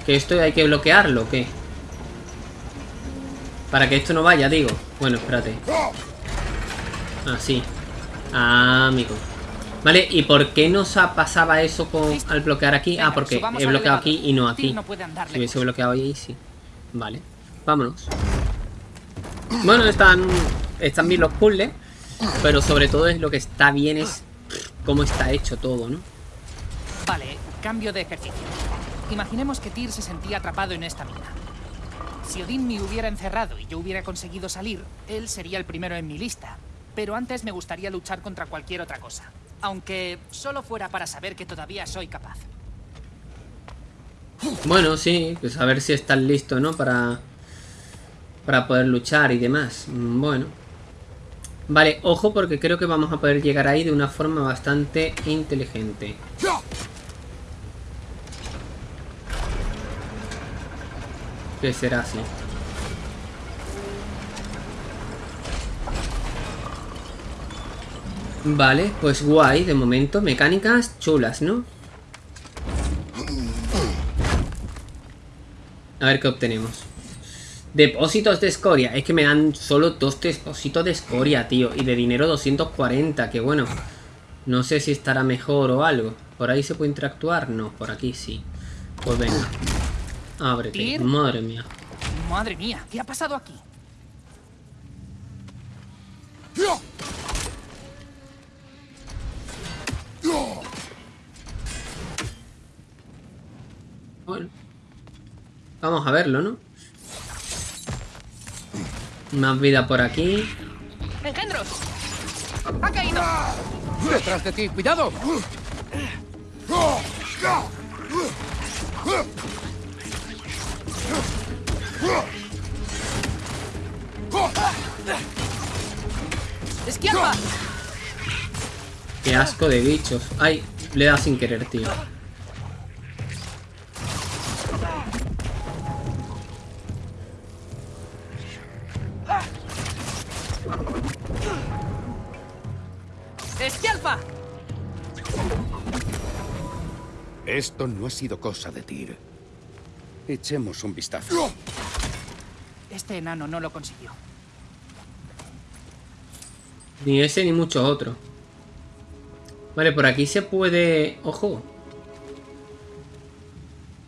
Que esto hay que bloquearlo, ¿o qué? Para que esto no vaya, digo. Bueno, espérate. Así. Ah, amigo. Vale, ¿y por qué nos ha- pasaba eso con, al bloquear aquí? Ah, porque he bloqueado aquí y no aquí. no puede andar Si hubiese bloqueado ahí, sí. Vale. Vámonos. Bueno, están, están bien los puzzles. Pero sobre todo es lo que está bien es cómo está hecho todo, ¿no? Vale, cambio de ejercicio. Imaginemos que Tyr se sentía atrapado en esta mina. Si Odín me hubiera encerrado y yo hubiera conseguido salir, él sería el primero en mi lista. Pero antes me gustaría luchar contra cualquier otra cosa. Aunque solo fuera para saber que todavía soy capaz. Bueno, sí, pues a ver si estás listo, ¿no? Para, para poder luchar y demás. Mm, Bueno. Vale, ojo porque creo que vamos a poder llegar ahí de una forma bastante inteligente. Que será así. Vale, pues guay, de momento. Mecánicas chulas, ¿no? A ver qué obtenemos. Depósitos de escoria. Es que me dan solo dos depósitos de escoria, tío. Y de dinero 240, que bueno. No sé si estará mejor o algo. ¿Por ahí se puede interactuar? No, por aquí sí. Pues venga. Ábrete. Madre mía. Madre mía, ¿qué ha pasado aquí? Bueno. Vamos a verlo, ¿no? Más vida por aquí. ¡Engendros! ¡Ha caído! ¡Detrás de ti! ¡Cuidado! ¡Esquialpa! Qué asco de bichos. Ay, le da sin querer, tío. ¡Esquialpa! Esto no ha sido cosa de Tyr. Echemos un vistazo. Este enano no lo consiguió. Ni ese ni mucho otro. Vale, por aquí se puede... ¡Ojo!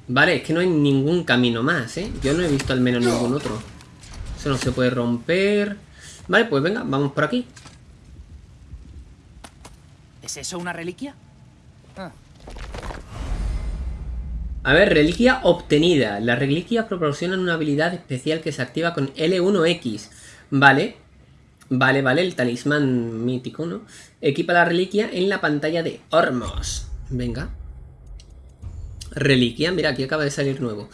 Vale, es que no hay ningún camino más, ¿eh? Yo no he visto al menos ningún otro. Eso no se puede romper. Vale, pues venga, vamos por aquí. ¿Es eso una reliquia? Ah, A ver, reliquia obtenida. Las reliquias proporcionan una habilidad especial que se activa con L1X. Vale. Vale, vale, el talismán mítico, ¿no? Equipa la reliquia en la pantalla de Ormos. Venga. Reliquia, mira, aquí acaba de salir nuevo.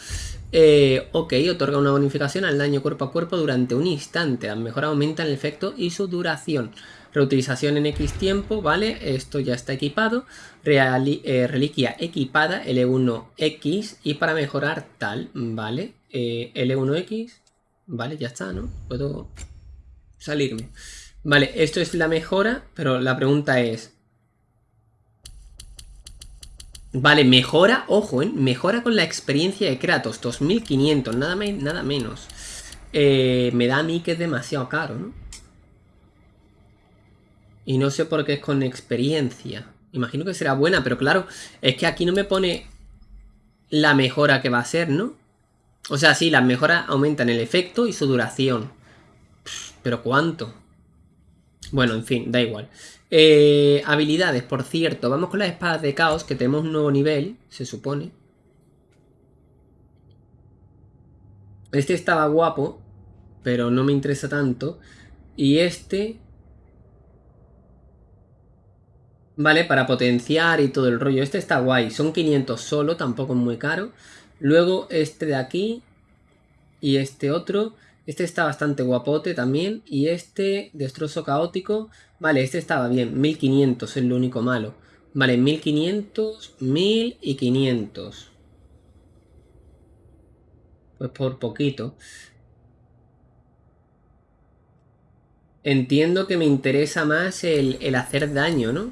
Eh, ok, otorga una bonificación al daño cuerpo a cuerpo durante un instante. Las mejoras aumentan el efecto y su duración. Reutilización en X tiempo, ¿vale? Esto ya está equipado. Eh, reliquia equipada, L1X. Y para mejorar tal, ¿vale? Eh, L1X. Vale, ya está, ¿no? Puedo salirme. Vale, esto es la mejora, pero la pregunta es... Vale, mejora, ojo, ¿eh? Mejora con la experiencia de Kratos, 2500, nada, me- nada menos. Eh, me da a mí que es demasiado caro, ¿no? Y no sé por qué es con experiencia. Imagino que será buena, pero claro, es que aquí no me pone la mejora que va a ser, ¿no? O sea, sí, las mejoras aumentan el efecto y su duración. ¿Pero cuánto? Bueno, en fin, da igual. Eh, habilidades, por cierto. Vamos con las espadas de caos, que tenemos un nuevo nivel, se supone. Este estaba guapo, pero no me interesa tanto. Y este... Vale, para potenciar y todo el rollo. Este está guay. Son 500 solo, tampoco es muy caro. Luego este de aquí. Y este otro. Este está bastante guapote también. Y este, destrozo caótico. Vale, este estaba bien. 1500 es lo único malo. Vale, 1500, 1000 y 500. Pues por poquito. Entiendo que me interesa más el hacer daño, ¿no?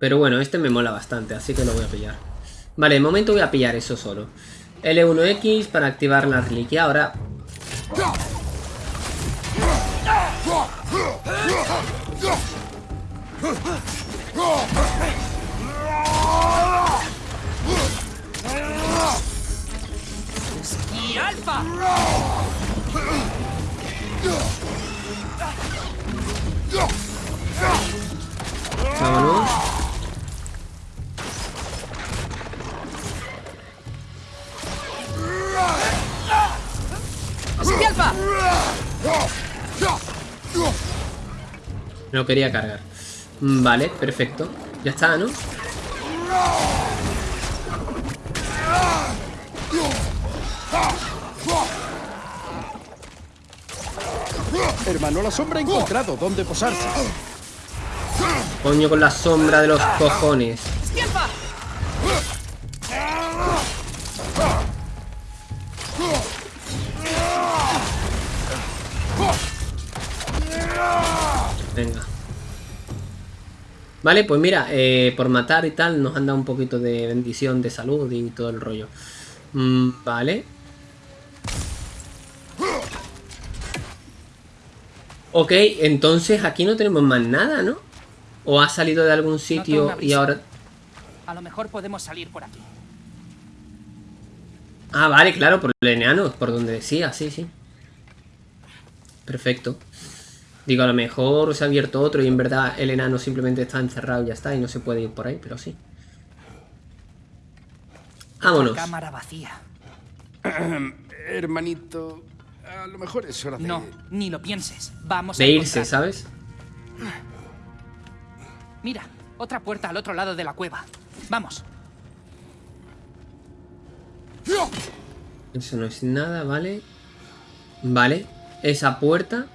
Pero bueno, este me mola bastante, así que lo voy a pillar. Vale, de momento voy a pillar eso solo. L1X para activar la reliquia. Ahora... ¡Y alfa! Vámonos. ¡Esquialpa! No quería cargar. Mm, Vale, perfecto. Ya está, ¿no? Hermano, la sombra ha encontrado dónde posarse. Coño con la sombra de los cojones. Venga. Vale, pues mira, eh, por matar y tal nos han dado un poquito de bendición, de salud y todo el rollo. Mm, vale. Ok, entonces aquí no tenemos más nada, ¿no? ¿O ha salido de algún sitio y ahora... A lo mejor podemos salir por aquí. Ah, vale, claro, por el enano, por donde decía, sí, sí. Perfecto. Digo, a lo mejor se ha abierto otro y en verdad el enano simplemente está encerrado y ya está y no se puede ir por ahí, pero sí. Vámonos. Cámara vacía. Hermanito, a lo mejor es hora de... No, ni lo pienses. Vamos De a irse. ¿sabes? Mira, otra puerta al otro lado de la cueva. Vamos. Eso no es nada, ¿vale? Vale. Esa puerta.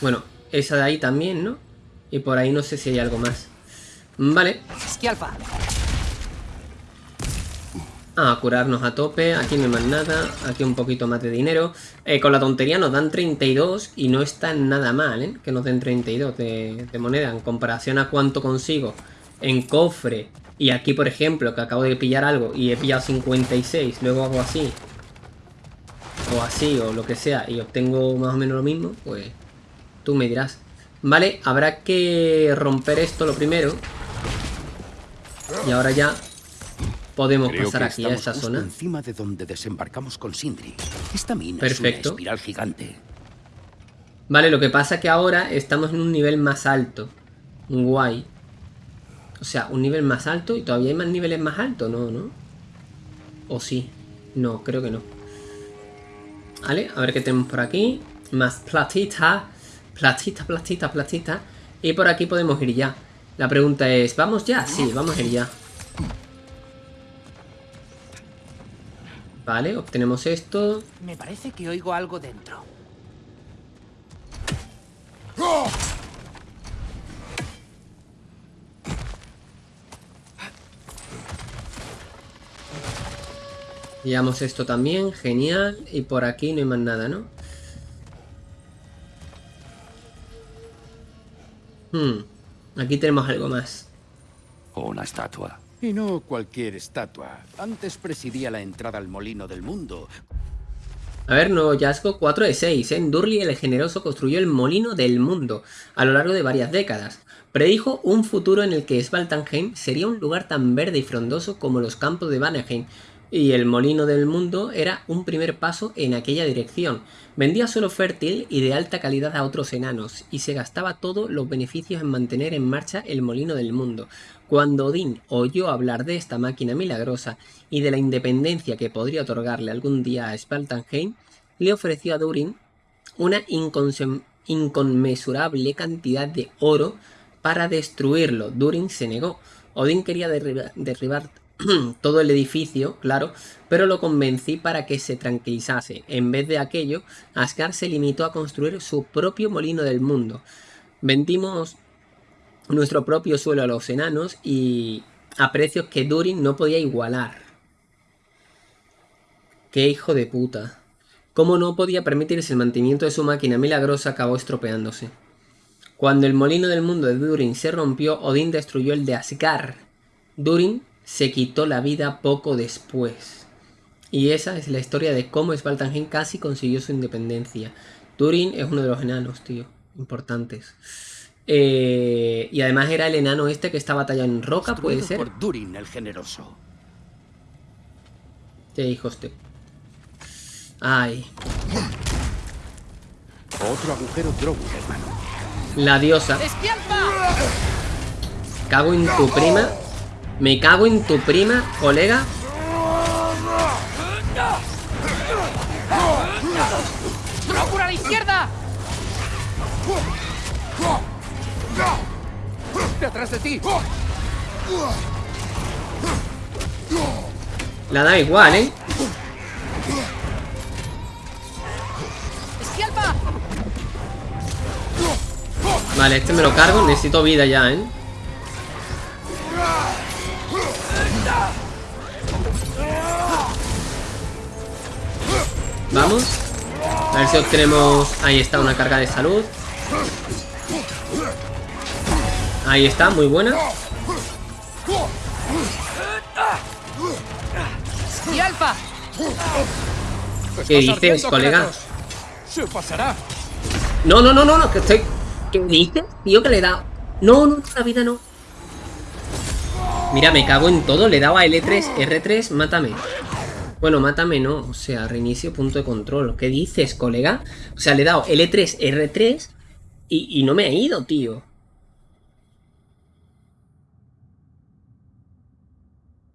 Bueno, esa de ahí también, ¿no? Y por ahí no sé si hay algo más. Vale. Esquialpa. Ah, curarnos a tope. Aquí no hay más nada. Aquí un poquito más de dinero. Eh, con la tontería nos dan 32 y no está nada mal, ¿eh? Que nos den 32 de, de moneda. En comparación a cuánto consigo en cofre. Y aquí, por ejemplo, que acabo de pillar algo y he pillado 56. Luego hago así. O así, o lo que sea. Y obtengo más o menos lo mismo. Pues tú me dirás. Vale, habrá que romper esto lo primero. Y ahora ya podemos Creo pasar aquí a esta justo zona. encima de donde desembarcamos con Sindri. Esta mina Perfecto. es una espiral gigante. Vale, lo que pasa es que ahora estamos en un nivel más alto. Guay. O sea, un nivel más alto y todavía hay más niveles más altos, ¿no? ¿No? ¿O sí? No, creo que no. Vale, a ver qué tenemos por aquí. Más platita. Platita, platita, platita. Y por aquí podemos ir ya. La pregunta es, ¿vamos ya? Sí, vamos a ir ya. Vale, obtenemos esto. Me parece que oigo algo dentro. Llevamos esto también, genial. Y por aquí no hay más nada, ¿no? Hmm, aquí tenemos algo más. Una estatua. Y no cualquier estatua. Antes presidía la entrada al molino del mundo. A ver, nuevo hallazgo 4 de 6. En Durley el generoso construyó el molino del mundo a lo largo de varias décadas. Predijo un futuro en el que Svaltanheim sería un lugar tan verde y frondoso como los campos de Vanaheim, y el molino del mundo era un primer paso en aquella dirección. Vendía suelo fértil y de alta calidad a otros enanos, y se gastaba todos los beneficios en mantener en marcha el molino del mundo. Cuando Odín oyó hablar de esta máquina milagrosa y de la independencia que podría otorgarle algún día a Spaltenheim, le ofreció a Durin una inconmensurable cantidad de oro para destruirlo. Durin se negó. Odín quería derriba- derribar todo el edificio, claro, pero lo convencí para que se tranquilizase. En vez de aquello, Asgard se limitó a construir su propio molino del mundo. Vendimos nuestro propio suelo a los enanos y a precios que Durin no podía igualar. Qué hijo de puta. Como no podía permitirse el mantenimiento de su máquina milagrosa, acabó estropeándose. Cuando el molino del mundo de Durin se rompió, Odín destruyó el de Asgard. Durin se quitó la vida poco después. Y esa es la historia de cómo Svaltanheim casi consiguió su independencia. Durin es uno de los enanos, tío, importantes. Eh, y además era el enano este que está batallando en roca, puede ser. por Durin el generoso. Qué hijos de... Ay, Otro agujero Drow, hermano. la diosa. Cago en tu prima. Me cago en tu prima, colega. ¡Procura a la izquierda! ¡Detrás de ti! La da igual, ¿eh? ¡Esquialpa! Vale, este me lo cargo. Necesito vida ya, ¿eh? Vamos. A ver si obtenemos... Ahí está, una carga de salud. Ahí está, muy buena. ¿Qué dices, colega? ¡Se pasará! No, no, no, no, no, que estoy... ¿Qué dices? Tío, que le he dado... No, no, la vida no. Mira, me cago en todo. Le he dado a L3, R3, mátame. Bueno, mátame no. O sea, reinicio punto de control. ¿Qué dices, colega? O sea, le he dado L3, R3 y, y no me ha ido, tío.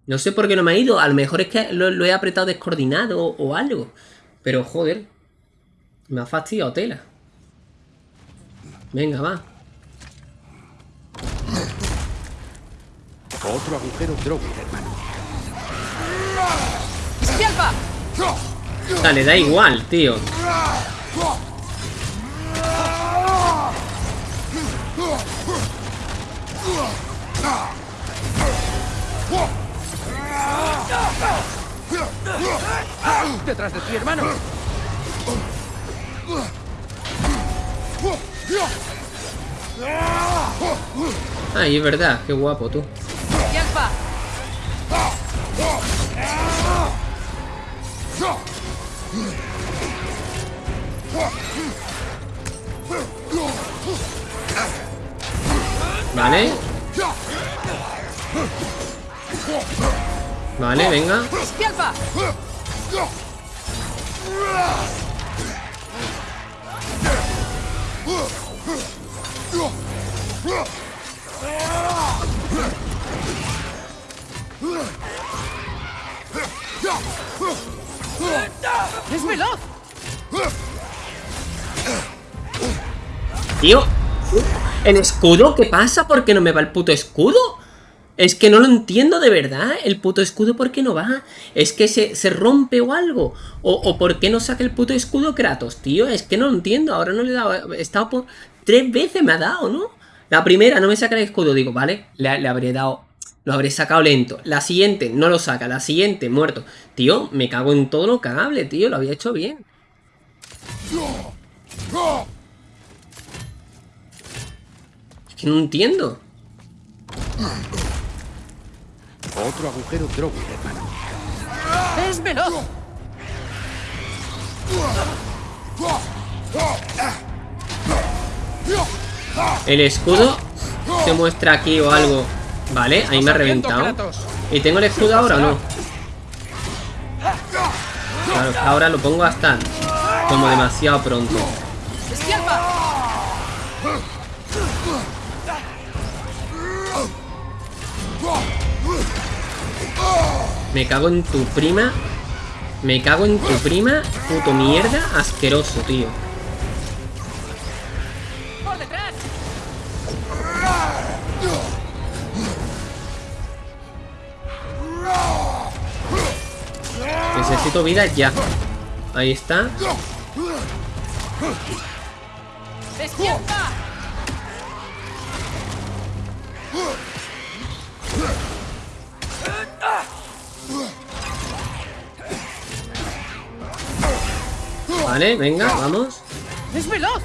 No sé por qué no me ha ido. A lo mejor es que lo, he apretado descoordinado o algo. Pero joder. Me ha fastidiado tela. Venga, va. Otro agujero Drogon, hermano. ¡Yalpa! Dale, da igual, tío. ¡Detrás de ti, hermano! Ay, es verdad, qué guapo tú. Vale. Vale, venga. ¡Es veloz! Tío. ¿El escudo? ¿Qué pasa? ¿Por qué no me va el puto escudo? Es que no lo entiendo de verdad. El puto escudo, ¿por qué no va? ¿Es que se, se rompe o algo? O, ¿O por qué no saca el puto escudo Kratos, tío? Es que no lo entiendo. Ahora no le he dado. He estado por. Tres veces me ha dado, ¿no? La primera no me saca el escudo. Digo, vale, le, le habré dado. Lo habré sacado lento. La siguiente no lo saca. La siguiente, muerto. Tío, me cago en todo lo cagable, tío. Lo había hecho bien. Es que no entiendo. Otro agujero Drogon, hermano. ¡Es veloz! El escudo se muestra aquí o algo. Vale, ahí me ha reventado. ¿Y tengo el escudo ahora o no? Claro, ahora lo pongo hasta como demasiado pronto. Me cago en tu prima. Me cago en tu prima. Puto mierda. Asqueroso, tío. Necesito vida ya. Ahí está. Vale, venga, vamos. ¡Es veloz!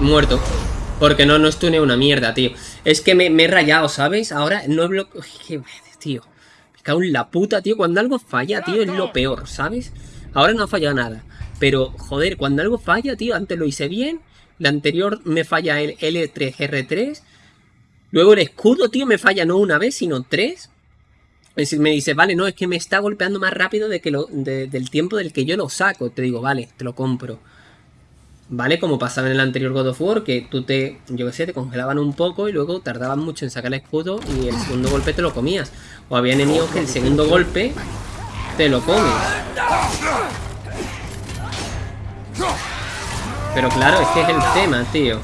Muerto. Porque no, no estune una mierda, tío. Es que me, me he rayado, ¿sabes? Ahora no he bloqueado... Tío. Me cago en la puta, tío. Cuando algo falla, tío, es lo peor, ¿sabes? Ahora no ha fallado nada. Pero, joder, cuando algo falla, tío, antes lo hice bien. La anterior me falla el L3R3. Luego el escudo, tío, me falla no una vez, sino tres. Me dice, vale, no, es que me está golpeando más rápido de que lo, de- del tiempo del que yo lo saco. Te digo, vale, te lo compro. ¿Vale? Como pasaba en el anterior God of War, que tú te, yo qué sé, te congelaban un poco y luego tardaban mucho en sacar el escudo y el segundo golpe te lo comías. O había enemigos que el segundo golpe te lo comes. Pero claro, es que es el tema, tío.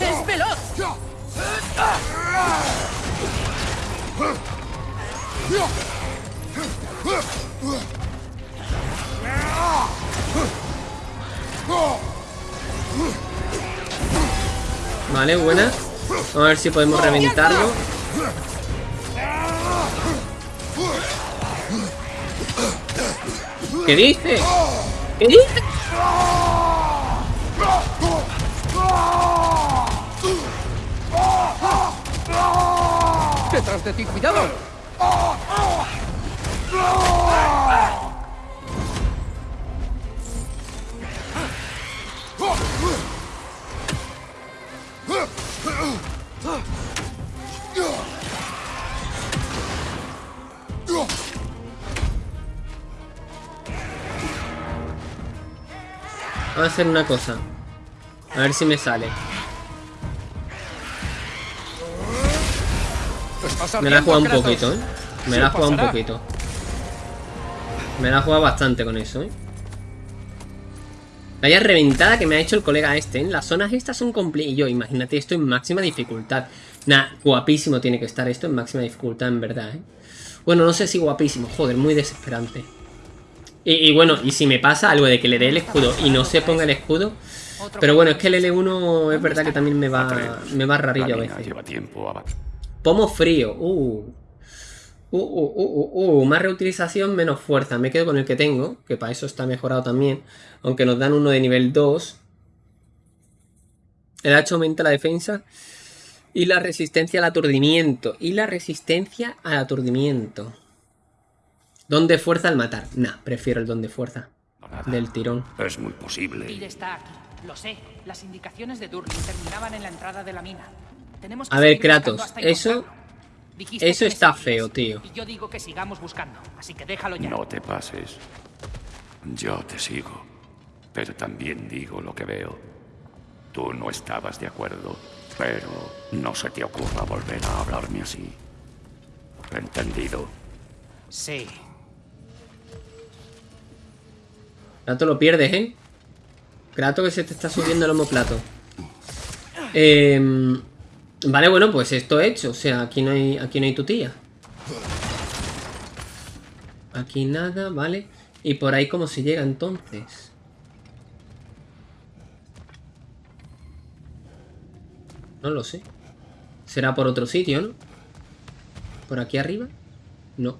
¡Es veloz! Vale, buena. A ver si podemos reventarlo. ¿Qué dice? ¿Qué dice? ¡Detrás de ti, cuidado! A hacer una cosa. A ver si me sale. Me la jugado un poquito, ¿eh? Me la jugado un poquito. Me la jugado bastante con eso, ¿eh? Vaya reventada que me ha hecho el colega este, ¿eh? Las zonas estas son complicadas. Y yo, imagínate esto en máxima dificultad. Nah, guapísimo tiene que estar esto en máxima dificultad, en verdad, ¿eh? Bueno, no sé si guapísimo. Joder, muy desesperante. Y, y bueno, y si me pasa algo de que le dé el escudo y no se ponga el escudo... Pero bueno, es que el L1 es verdad que también me va, me va rarillo a veces. Pomo frío. Uh. Uh, uh, uh, uh, uh. Más reutilización, menos fuerza. Me quedo con el que tengo, que para eso está mejorado también. Aunque nos dan uno de nivel 2. El hacha aumenta la defensa y la resistencia al aturdimiento. Y la resistencia al aturdimiento. Don de fuerza al matar. Nah, prefiero el don de fuerza. Del tirón. Es muy posible. Tyr está aquí. Lo sé. Las indicaciones de Durlin terminaban en la entrada de la mina. Tenemos que A ver, Kratos, eso- eso está feo, tío. Y yo digo que sigamos buscando. Así que déjalo ya. No te pases. Yo te sigo. Pero también digo lo que veo. Tú no estabas de acuerdo. Pero no se te ocurra volver a hablarme así. ¿Entendido? Sí. Kratos lo pierdes, ¿eh? Kratos que se te está subiendo el homoplato. Eh, vale, bueno, pues esto hecho. O sea, aquí no hay, aquí no hay tu tía. Aquí nada, vale. Y por ahí cómo se llega entonces. No lo sé. Será por otro sitio, ¿no? ¿Por aquí arriba? No.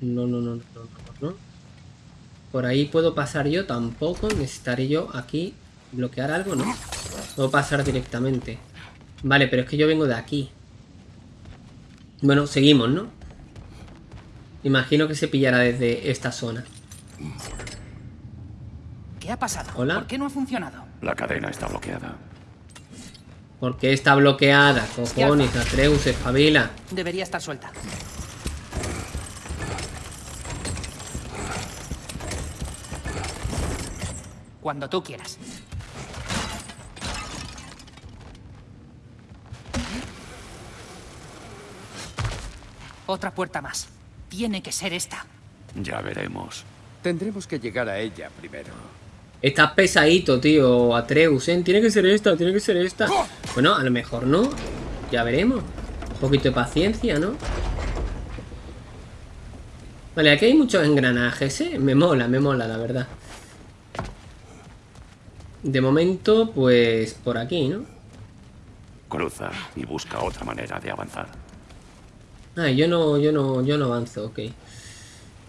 No, no, no, no, no, no. Por ahí puedo pasar yo, tampoco. Necesitaré yo aquí bloquear algo, ¿no? Puedo pasar directamente. Vale, pero es que yo vengo de aquí. Bueno, seguimos, ¿no? Imagino que se pillará desde esta zona. ¿Qué ha pasado? Hola. ¿Por qué no ha funcionado? La cadena está bloqueada. ¿Por qué está bloqueada? Cojones, Atreus, espabila. Debería estar suelta. Cuando tú quieras. Otra puerta más. Tiene que ser esta. Ya veremos. Tendremos que llegar a ella primero. Estás pesadito, tío, Atreus, ¿eh? Tiene que ser esta, tiene que ser esta. Bueno, a lo mejor no. Ya veremos. Un poquito de paciencia, ¿no? Vale, aquí hay muchos engranajes, ¿eh? Me mola, me mola, la verdad. De momento, pues por aquí, ¿no? Cruza y busca otra manera de avanzar. Ah, yo no, yo no, yo no avanzo, ok.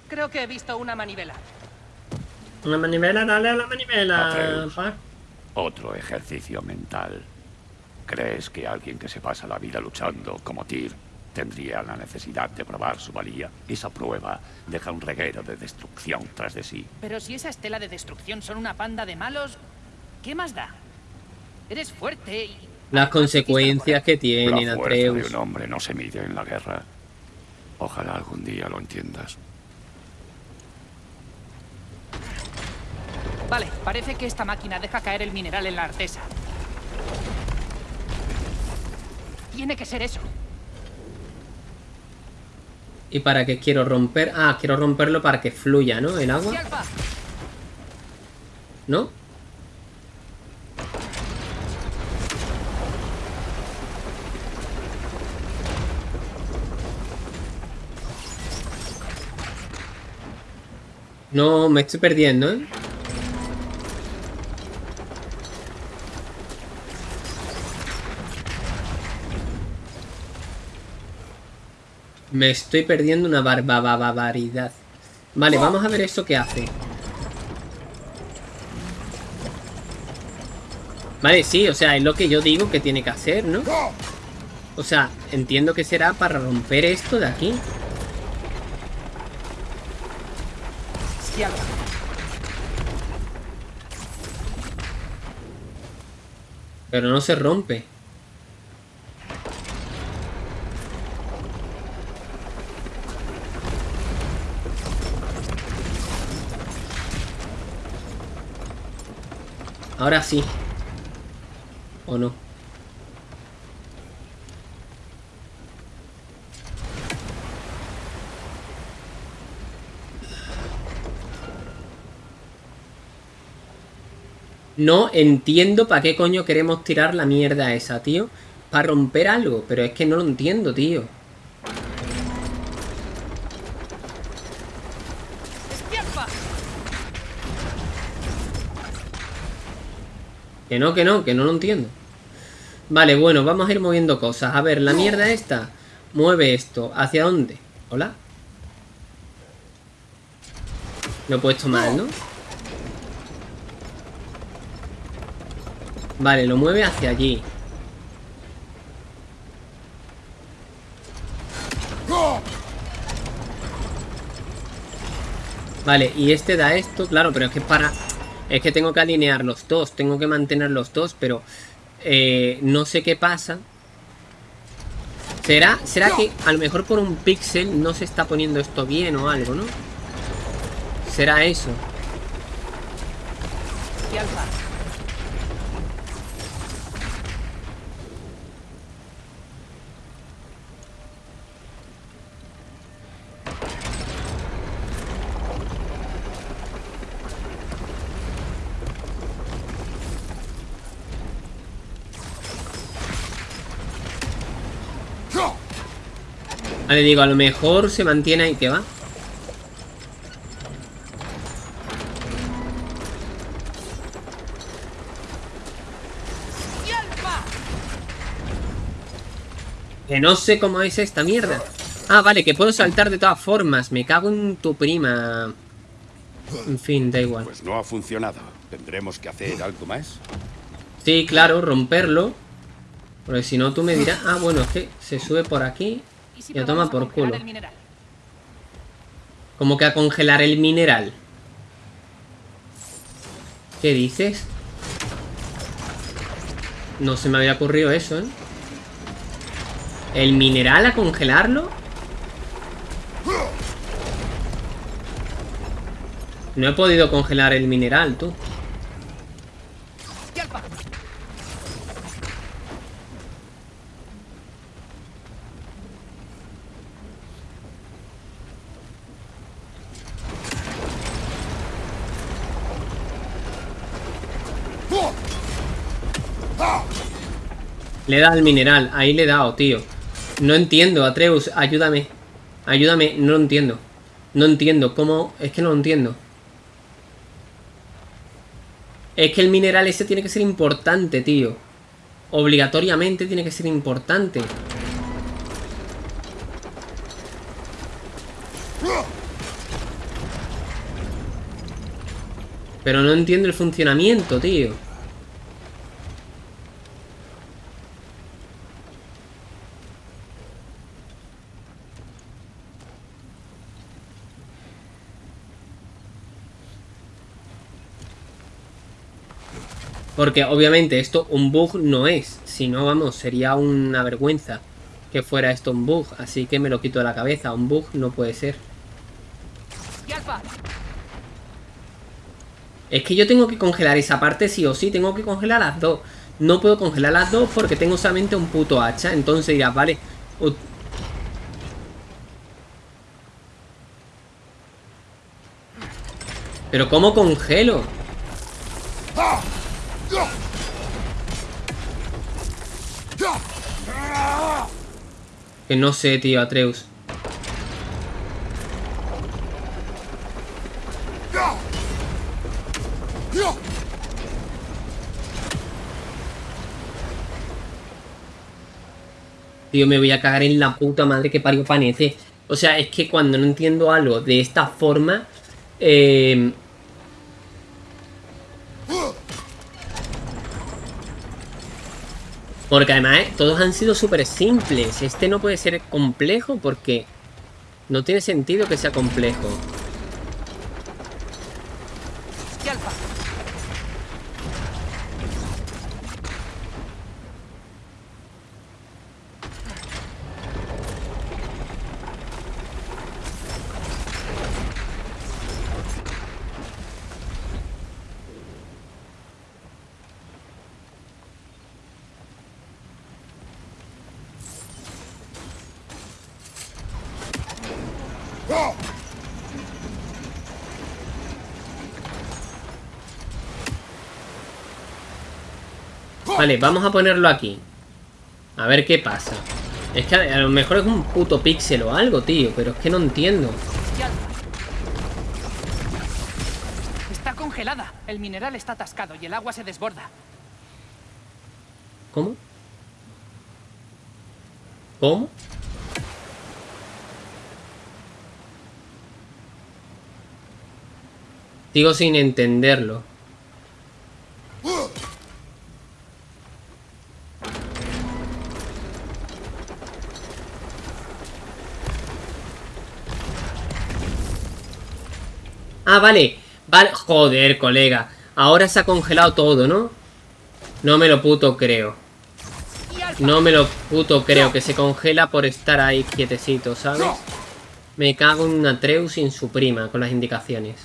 Creo que he visto una manivela. Una manivela, dale a la manivela. Atreus. Otro ejercicio mental. ¿Crees que alguien que se pasa la vida luchando como Tyr tendría la necesidad de probar su valía? Esa prueba deja un reguero de destrucción tras de sí. Pero si esa estela de destrucción son una panda de malos, ¿qué más da? Eres fuerte y... Las consecuencias que tienen, la fuerza de Atreus. un hombre no se mide en la guerra. Ojalá algún día lo entiendas. Vale, parece que esta máquina deja caer el mineral en la artesa. Tiene que ser eso. ¿Y para qué quiero romper? Ah, quiero romperlo para que fluya, ¿no? El agua, ¿no? No, me estoy perdiendo, ¿eh? Me estoy perdiendo una barba barbaridad. Vale, vamos a ver esto que hace. Vale, sí, o sea, es lo que yo digo que tiene que hacer, ¿no? O sea, entiendo que será para romper esto de aquí. Pero no se rompe. Ahora sí. ¿O no? No entiendo para qué coño queremos tirar la mierda esa, tío. Para romper algo, pero es que no lo entiendo, tío. Que no, que no, que no lo entiendo. Vale, bueno, vamos a ir moviendo cosas. A ver, la mierda esta mueve esto. ¿Hacia dónde? ¿Hola? Lo he puesto mal, ¿no? Vale, lo mueve hacia allí. Vale, y este da esto, claro, pero es que para... Es que tengo que alinear los dos, tengo que mantener los dos, pero... Eh, no sé qué pasa. ¿Será, ¿Será que a lo mejor por un píxel no se está poniendo esto bien o algo, no? ¿Será eso? Vale, digo, a lo mejor se mantiene ahí que va. Que no sé cómo es esta mierda. Ah, vale, que puedo saltar de todas formas. Me cago en tu prima. En fin, da igual. Pues no ha funcionado. ¿Tendremos que hacer algo más? Sí, claro, romperlo. Porque si no tú me dirás... Ah, bueno, es que se sube por aquí y lo toma por culo. ¿Cómo que a congelar el mineral? ¿Qué dices? No se me había ocurrido eso, ¿eh? ¿El mineral a congelarlo? No he podido congelar el mineral, tú. Le da al mineral, ahí le he dado, tío. No entiendo, Atreus, ayúdame. Ayúdame, no lo entiendo. No entiendo, ¿cómo? Es que no lo entiendo. Es que el mineral ese tiene que ser importante, tío. Obligatoriamente tiene que ser importante. Pero no entiendo el funcionamiento, tío. Porque obviamente esto un bug no es. Si no, vamos, sería una vergüenza que fuera esto un bug. Así que me lo quito de la cabeza. Un bug no puede ser. Es que yo tengo que congelar esa parte sí o sí. Tengo que congelar las dos. No puedo congelar las dos porque tengo solamente un puto hacha. Entonces dirás, vale... Pero ¿cómo congelo? Que no sé, tío, Atreus. Tío, me voy a cagar en la puta madre que parió Panece. O sea, es que cuando no entiendo algo de esta forma... Eh, Porque además eh, todos han sido súper simples. Este no puede ser complejo porque no tiene sentido que sea complejo. Vale, vamos a ponerlo aquí. A ver qué pasa. Es que a, lo mejor es un puto píxel o algo, tío. Pero es que no entiendo. Está congelada. El mineral está atascado y el agua se desborda. ¿Cómo? ¿Cómo? Sigo sin entenderlo. Ah, vale. Vale. Joder, colega. Ahora se ha congelado todo, ¿no? No me lo puto creo. No me lo puto creo que se congela por estar ahí quietecito, ¿sabes? Me cago en una Atreus en su prima con las indicaciones.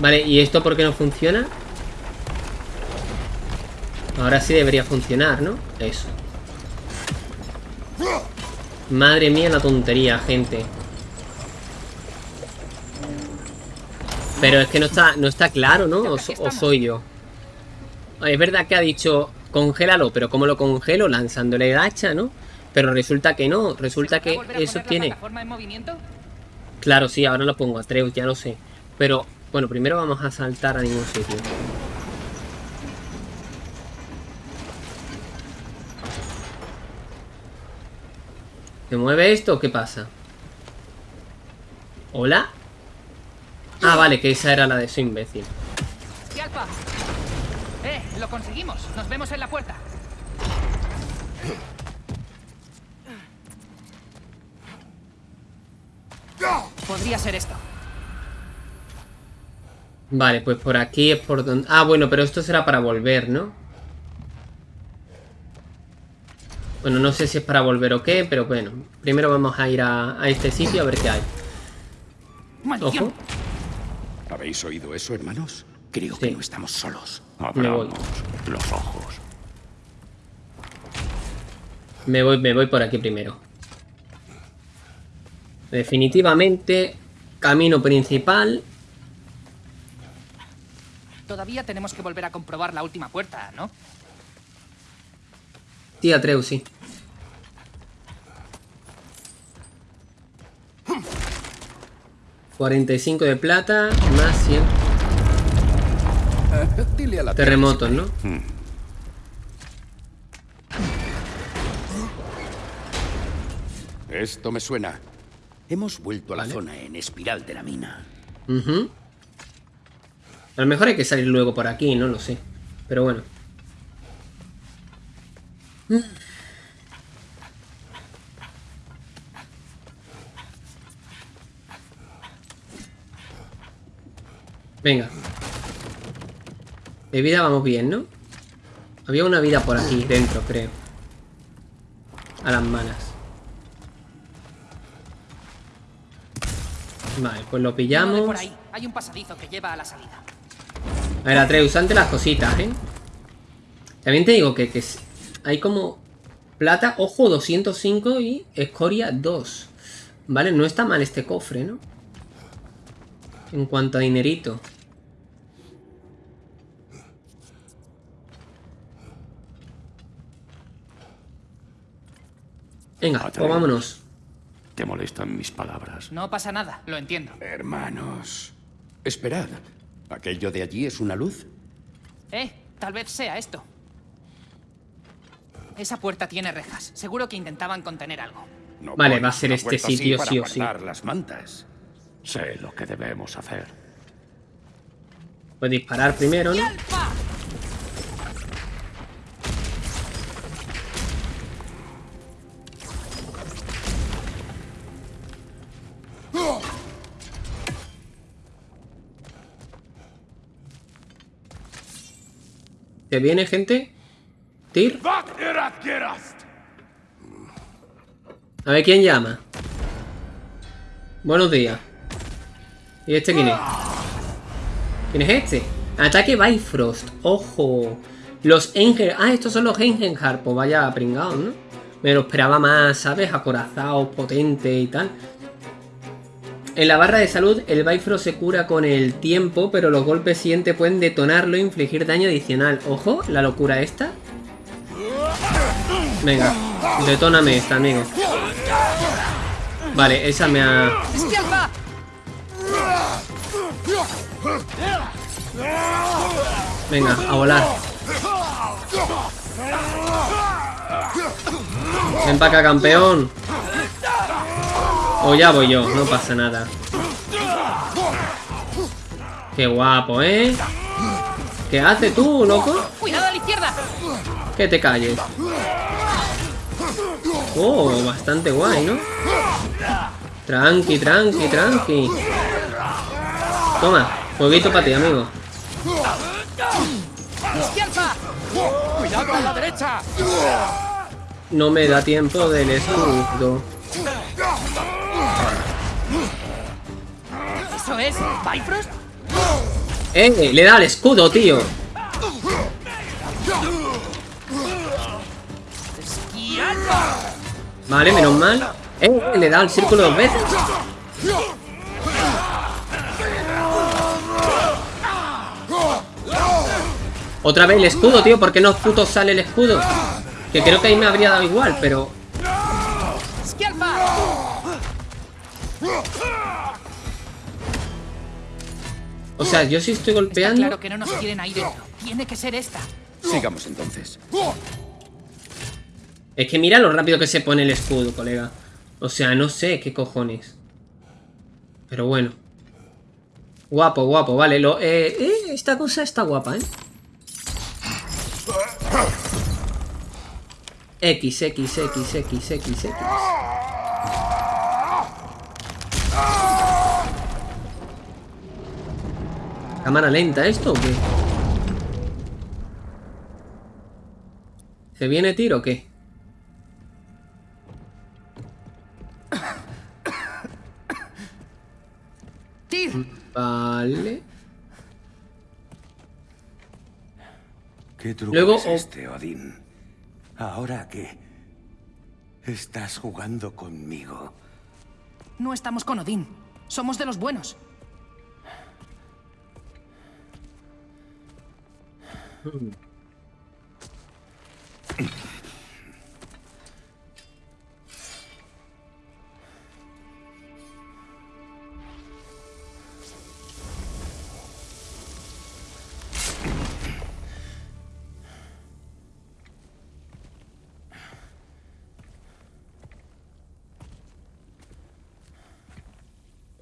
Vale, ¿y esto por qué no funciona? Ahora sí debería funcionar, ¿no? Eso. Madre mía la tontería, gente. Pero es que no está, no está claro, ¿no? O, so- o soy yo. Es verdad que ha dicho congélalo, pero ¿cómo lo congelo? Lanzándole el hacha, ¿no? Pero resulta que no, resulta ¿podrá que eso tiene... Claro, sí, ahora lo pongo a Atreus, ya lo sé. Pero, bueno, primero vamos a saltar a ningún sitio. ¿Se mueve esto o qué pasa? ¿Hola? Ah, vale, que esa era la de su imbécil. ¡Eh! ¡Lo conseguimos! ¡Nos vemos en la puerta! Podría ser esto. Vale, pues por aquí es por donde... Ah, bueno, pero esto será para volver, ¿no? Bueno, no sé si es para volver o qué, pero bueno. Primero vamos a ir a, a este sitio a ver qué hay. Ojo. ¿Habéis oído eso, hermanos? Creo Sí. que no estamos solos. Me voy. Abramos los ojos. Me voy, me voy por aquí primero. Definitivamente, camino principal. Todavía tenemos que volver a comprobar la última puerta, ¿no? Tía Atreus, sí. ...45 de plata... ...más 100... Dile a la terremotos, ¿no? Esto me suena. Hemos vuelto a la Vale. zona en espiral de la mina. A lo mejor hay que salir luego por aquí, no lo sé. Pero bueno. Venga. De vida vamos bien, ¿no? Había una vida por aquí dentro, creo. A las malas. Vale, pues lo pillamos. por ahí. Hay un pasadizo que lleva a la salida. A ver, Atreus, ante las cositas, ¿eh? También te digo que, que hay como plata, ojo, 205 y escoria 2. Vale, no está mal este cofre, ¿no? En cuanto a dinerito. Venga, pues vámonos. ¿Te molestan mis palabras? No pasa nada, lo entiendo. Hermanos. Esperad. ¿Aquello de allí es una luz? Eh, tal vez sea esto. Esa puerta tiene rejas. Seguro que intentaban contener algo. No Vale, va a ser este sitio sí o sí. las mantas. Sé lo que debemos hacer. Pues disparar primero. ¿Te viene, gente? ¿Tir? A ver quién llama. Buenos días. ¿Y este quién es? ¿Quién es este? Ataque Bifrost. Ojo. Los Enger... Ah, estos son los Engenhar. Pues vaya pringados, ¿no? Me lo esperaba más, ¿sabes? Acorazado, potente y tal. En la barra de salud, el Bifrost se cura con el tiempo, pero los golpes siguientes pueden detonarlo e infligir daño adicional. Ojo, la locura esta. Venga, detóname esta, amigo. Vale, esa me ha... Venga, a volar. Ven para acá, campeón. O ya voy yo, no pasa nada. Qué guapo, ¿eh? ¿Qué haces tú, loco? ¡Cuidado a la izquierda! Que te calles. Oh, bastante guay, ¿no? Tranqui, tranqui, tranqui. Toma, jueguito para ti, amigo. ¡Cuidado a la derecha! No me da tiempo del escudo. Es Bifrost? ¡Eh! Le da el escudo, tío. Vale, menos mal. ¡Eh! Le da el círculo dos veces. Otra vez el escudo, tío. ¿Por qué no puto sale el escudo? Que creo que ahí me habría dado igual, pero... O sea, yo sí estoy Está golpeando... claro que no nos quieren ahí dentro. Tiene que ser esta. Sigamos entonces. Es que mira lo rápido que se pone el escudo, colega. O sea, no sé qué cojones. Pero bueno. Guapo, guapo, vale. Lo, eh, eh, esta cosa está guapa, ¿eh? X, X, X, X, X, X. ¿Cámara lenta esto o qué? ¿Se viene tiro o qué? ¡Tir! Vale. ¿Qué truco Luego, es o- este, Odín? ¿Ahora qué? Estás jugando conmigo. No estamos con Odín. Somos de los buenos.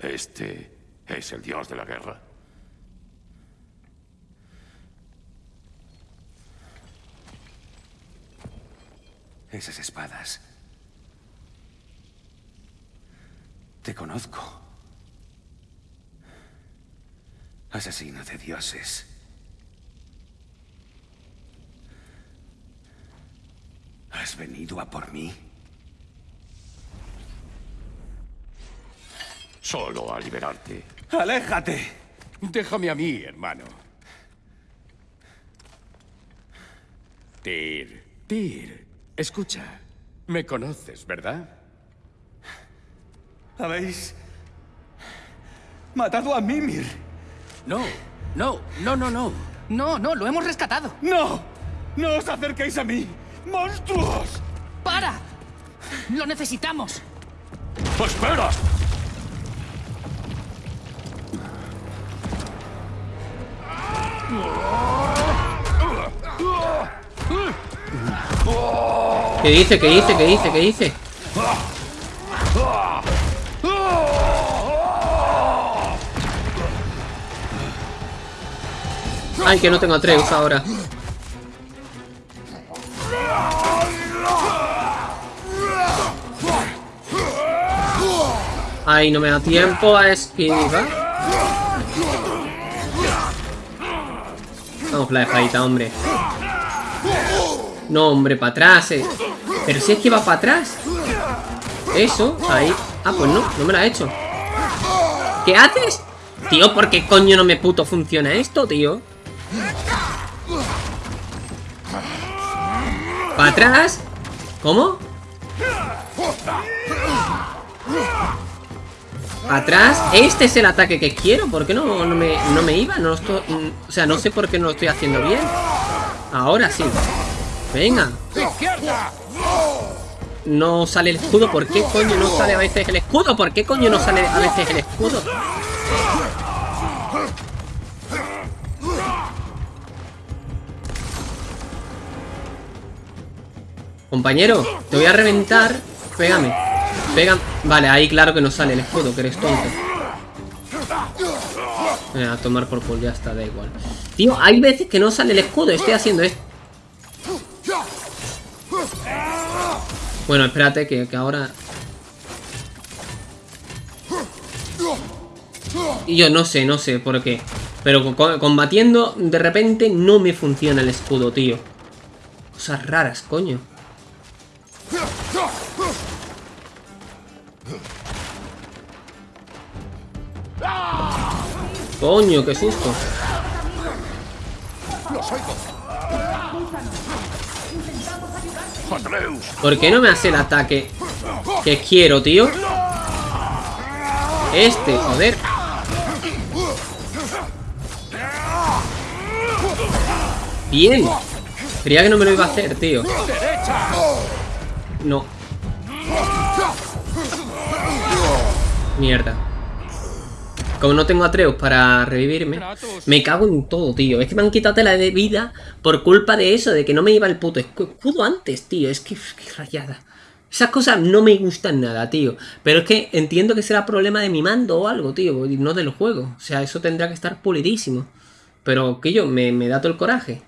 Este es el dios de la guerra. Esas espadas. Te conozco. Asesino de dioses. ¿Has venido a por mí? Solo a liberarte. ¡Aléjate! Déjame a mí, hermano. Tyr, Tyr, escucha. Me conoces, ¿verdad? ¿Habéis matado a Mimir? No, no, no, no, no. No, no, lo hemos rescatado. ¡No! ¡No os acerquéis a mí! ¡Monstruos! ¡Para! ¡Lo necesitamos! ¡Espera! ¿Qué dice? ¿Qué dice? ¿Qué dice? ¿Qué dice? Ay, que no tengo Atreus ahora. Ay, no me da tiempo a esquivar. Vamos, la espadita, hombre. No, hombre, para atrás. eh. Pero si es que va para atrás. Eso, ahí. Ah, pues no, no me la ha hecho. ¿Qué haces? Tío, ¿por qué coño no me puto funciona esto, tío? ¿Para atrás? ¿Cómo? Atrás, este es el ataque que quiero ¿Por qué no, no, me, no me iba? No estoy, o sea, no sé por qué no lo estoy haciendo bien Ahora sí Venga. No sale el escudo ¿Por qué coño no sale a veces el escudo? ¿Por qué coño no sale a veces el escudo? Compañero, te voy a reventar. Pégame. Pégame Vale, ahí claro que no sale el escudo, que eres tonto. A tomar por culo, ya está, da igual. Tío, hay veces que no sale el escudo Estoy haciendo esto Bueno, espérate que, que ahora Y yo no sé, no sé por qué. Pero combatiendo De repente no me funciona el escudo, tío. Cosas raras, coño. Coño, qué susto. ¿Por qué no me hace el ataque que quiero, tío? Este, joder. Bien. Creía que no me lo iba a hacer, tío. No. Mierda. Como no tengo Atreus para revivirme, me cago en todo, tío. Es que me han quitado tela de vida por culpa de eso, de que no me iba el puto escudo antes, tío. Es que, que rayada. Esas cosas no me gustan nada, tío. Pero es que entiendo que será problema de mi mando o algo, tío. Y no del juego. O sea, eso tendrá que estar pulidísimo. Pero que yo, me, me da todo el coraje.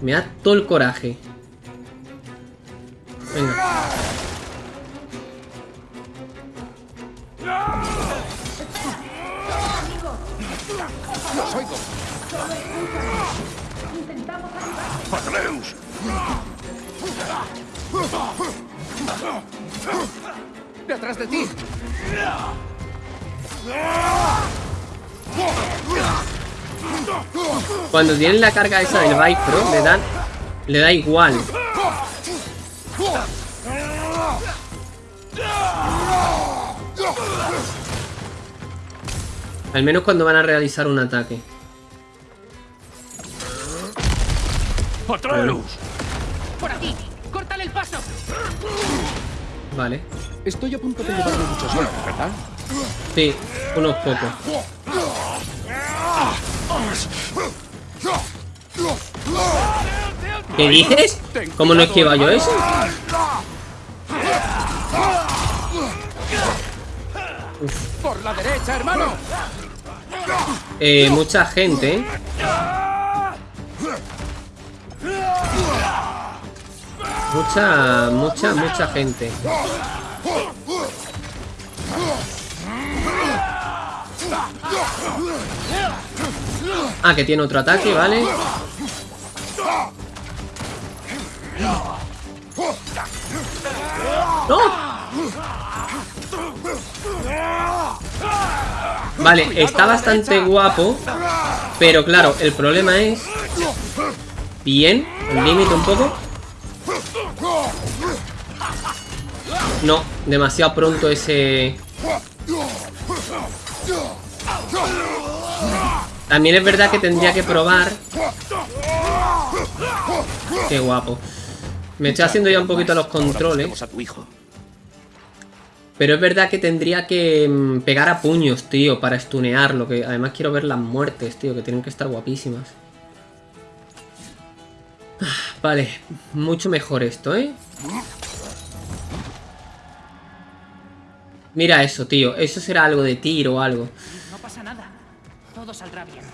Me da todo el coraje. Venga. ¡Atreus! ¡Detrás de ti! Cuando tienen la carga esa del Pro, le dan. Le da igual. Al menos cuando van a realizar un ataque. ¡Atreus! ¡Por aquí! ¡Córtale el paso! Vale. Estoy a punto de llevarme muchos golpes, ¿verdad? Sí, unos pocos. ¿Qué dices? ¿Cómo no esquiva yo eso? ¡Por la derecha, hermano! Eh, mucha gente. Mucha, mucha, mucha gente. Ah, que tiene otro ataque, ¿vale? ¡No! Vale, está bastante guapo Pero claro, el problema es Bien, el límite un poco No, demasiado pronto ese... También es verdad que tendría que probar Qué guapo Me estoy haciendo ya un poquito los controles pero es verdad que tendría que mm, pegar a puños, tío, para stunearlo. Que además quiero ver las muertes, tío, que tienen que estar guapísimas. Vale, mucho mejor esto, ¿eh? Mira eso, tío. Eso será algo de tiro o algo. No pasa nada. Todo saldrá bien.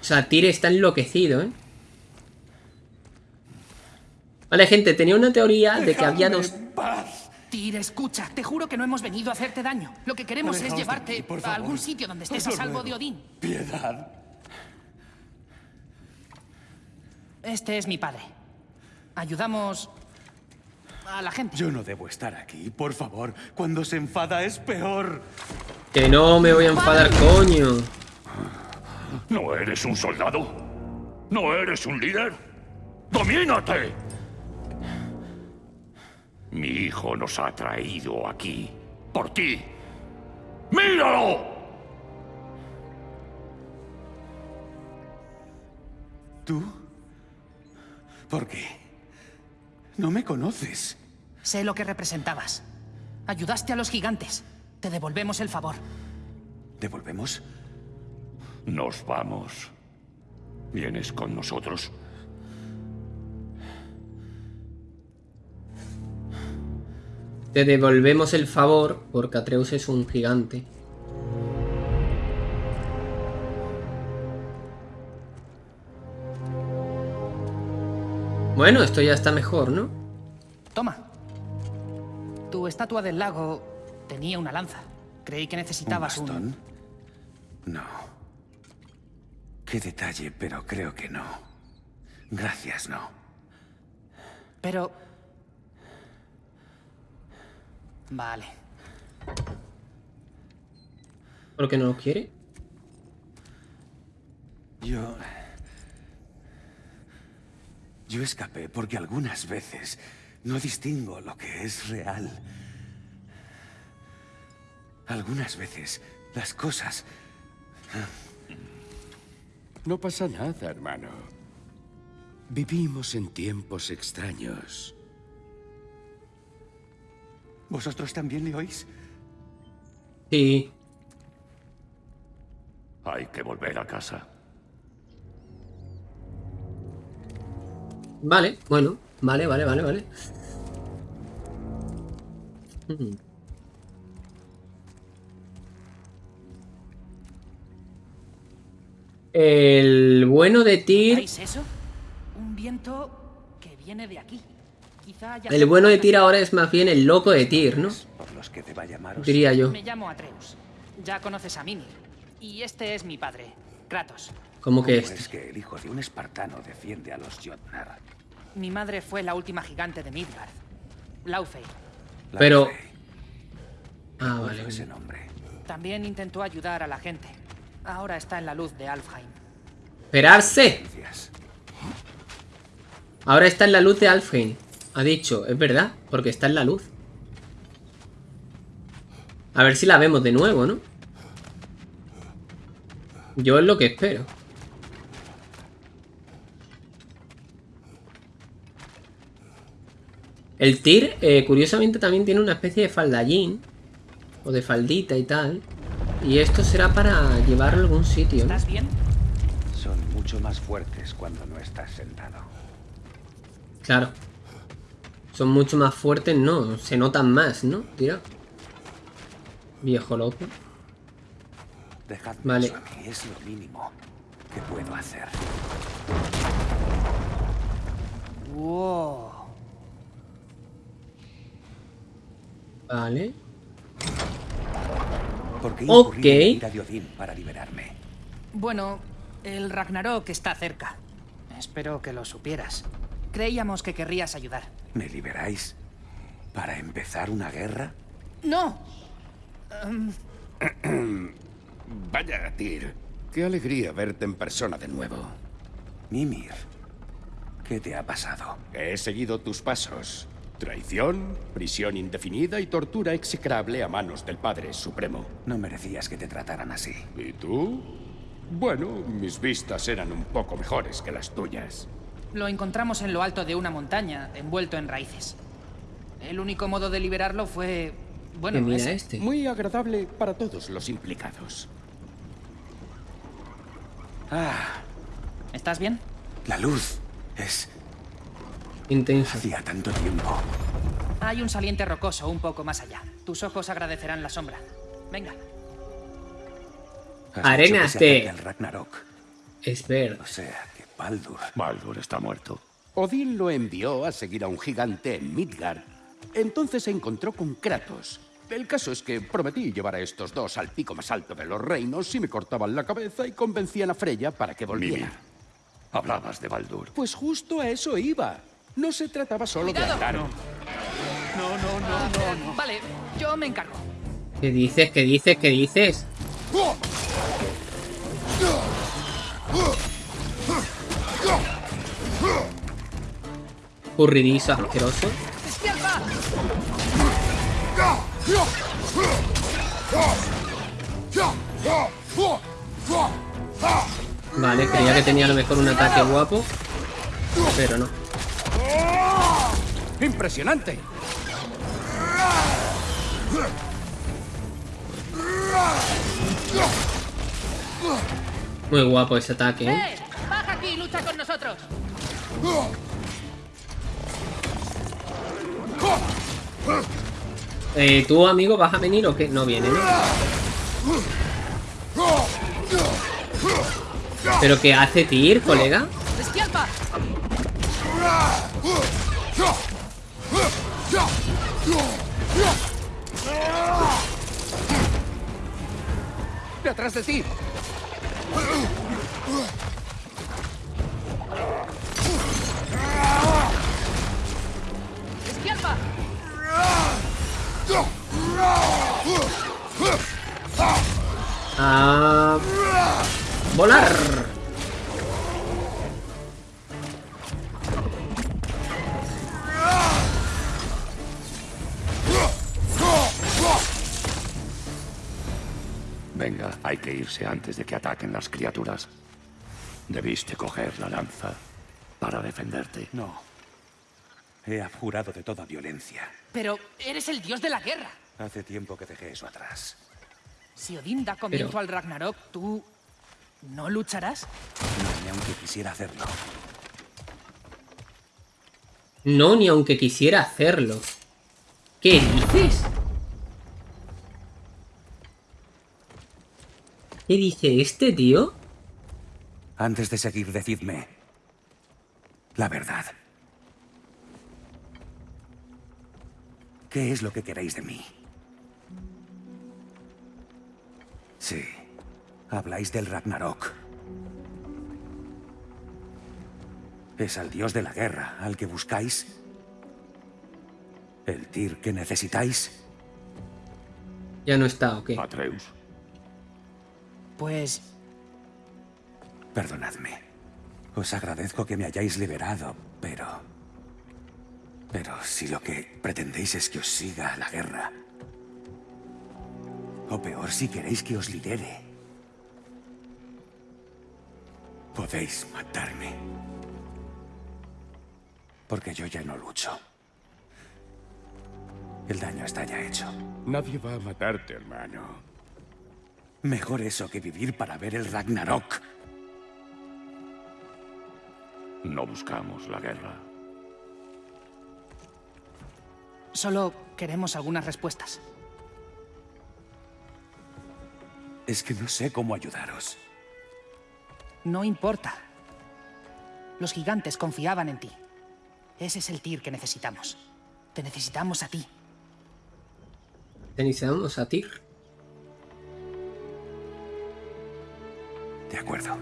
O sea, Tyr está enloquecido, ¿eh? Vale, gente, tenía una teoría de que había dos... Tyr, escucha. Te juro que no hemos venido a hacerte daño. Lo que queremos es llevarte aquí, por a algún sitio donde estés Os a salvo ruego. de Odín. Piedad. Este es mi padre. Ayudamos a la gente. Yo no debo estar aquí, por favor. Cuando se enfada es peor. Que no me voy a enfadar, coño. ¿No eres un soldado? ¿No eres un líder? ¡Domínate! Mi hijo nos ha traído aquí. Por ti. ¡Míralo! ¿Tú? ¿Por qué? No me conoces. Sé lo que representabas. Ayudaste a los gigantes. Te devolvemos el favor. ¿Devolvemos? Nos vamos. ¿Vienes con nosotros? Te devolvemos el favor porque Atreus es un gigante. Bueno, esto ya está mejor, ¿no? Toma. Tu estatua del lago tenía una lanza. Creí que necesitabas ¿Un un... bastón? No. Qué detalle, pero creo que no. Gracias, no. Pero... Vale. ¿Por qué no lo quiere? Yo... Yo escapé porque algunas veces no distingo lo que es real. Algunas veces las cosas... No pasa nada, hermano. Vivimos en tiempos extraños. ¿Vosotros también le oís? Sí. Hay que volver a casa. Vale, bueno. Vale, vale, vale, vale. Hmm. El bueno de Tyr... ¿Veis eso? Un viento que viene de aquí. Quizá haya El bueno de Tyr ahora es más bien el loco de Tyr, ¿no? Por los que deba llamaros. Diría yo. Me llamo Atreus. Ya conoces a Mimir. Y este es mi padre, Kratos. Como que ¿Cómo este. es que el hijo de un espartano defiende a los Jotnar? Mi madre fue la última gigante de Midgard. Laufey. La Pero-. Ah, vale. ese nombre. También intentó ayudar a la gente. Ahora está en la luz de Alfheim. Esperarse. Ahora está en la luz de Alfheim. Ha dicho, es verdad, porque está en la luz. A ver si la vemos de nuevo, ¿no? Yo es lo que espero. El Tyr, eh, curiosamente, también tiene una especie de faldallín. O de faldita y tal. Y esto será para llevarlo a algún sitio. ¿Estás bien? Son mucho más fuertes cuando no estás sentado. Claro. Son mucho más fuertes, no. Se notan más, ¿no? Tira. Viejo loco. Dejadme Vale. es lo mínimo que puedo hacer. Wow. Vale. ¿Por qué Ok. incurrir en la ira de Odín para liberarme? Bueno, el Ragnarok está cerca. Espero que lo supieras. Creíamos que querrías ayudar. ¿Me liberáis? ¿Para empezar una guerra? ¡No! Vaya, Tyr. Qué alegría verte en persona de nuevo. Mimir, ¿qué te ha pasado? He seguido tus pasos. Traición, prisión indefinida y tortura execrable a manos del Padre Supremo. No merecías que te trataran así. ¿Y tú? Bueno, mis vistas eran un poco mejores que las tuyas. Lo encontramos en lo alto de una montaña, envuelto en raíces. El único modo de liberarlo fue... Bueno, mira ese. este. Muy agradable para todos los implicados. Ah, ¿Estás bien? la luz. Es... Intenso. Hacía tanto tiempo. Hay un saliente rocoso un poco más allá. Tus ojos agradecerán la sombra. Venga. Arenas de- el Ragnarok. Es. O sea, que Baldur... Baldur está muerto. Odín lo envió a seguir a un gigante en Midgard. Entonces se encontró con Kratos. El caso es que prometí llevar a estos dos al pico más alto de los reinos si me cortaban la cabeza y convencían a Freya para que volviera. Mimir, hablabas de Baldur. Pues justo a eso iba. No se trataba solo de andar. Vale, yo me encargo. ¿Qué dices? ¿Qué dices? ¿Qué dices? Curridizo asqueroso. ¡Despierta! Vale, creía que tenía a lo mejor un ataque guapo. Pero no. ¡Impresionante! Muy guapo ese ataque, ¿eh? ¡Eh! ¡Baja aquí y lucha con nosotros! Eh, ¿Tú, amigo, vas a venir o qué? No viene, ¿no? ¿Pero qué hace Tyr, colega? ¡Despierta! ¡Detrás de ti! ¡Despierta! A... volar. Venga, hay que irse antes de que ataquen las criaturas. Debiste coger la lanza para defenderte. No. He abjurado de toda violencia. Pero eres el dios de la guerra. Hace tiempo que dejé eso atrás. Si Odín da comienzo Pero- al Ragnarok, ¿tú no lucharás? No, ni aunque quisiera hacerlo. No, ni aunque quisiera hacerlo. ¿Qué dices? ¿Qué dice este tío? Antes de seguir, decidme la verdad. ¿Qué es lo que queréis de mí? Sí, habláis del Ragnarok. ¿Es al dios de la guerra al que buscáis? ¿El Tyr que necesitáis? Ya no está, ok. Atreus, Pues Perdonadme. Os agradezco que me hayáis liberado, pero... Pero si lo que pretendéis es que os siga a la guerra... O peor, si queréis que os libere... Podéis matarme. Porque yo ya no lucho. El daño está ya hecho. Nadie va a matarte, hermano. Mejor eso que vivir para ver el Ragnarok. no buscamos la guerra. solo queremos algunas respuestas. Es que no sé cómo ayudaros. No importa. Los gigantes confiaban en ti. Ese es el Tyr que necesitamos. Te necesitamos a ti. Necesitamos a Tyr. De acuerdo.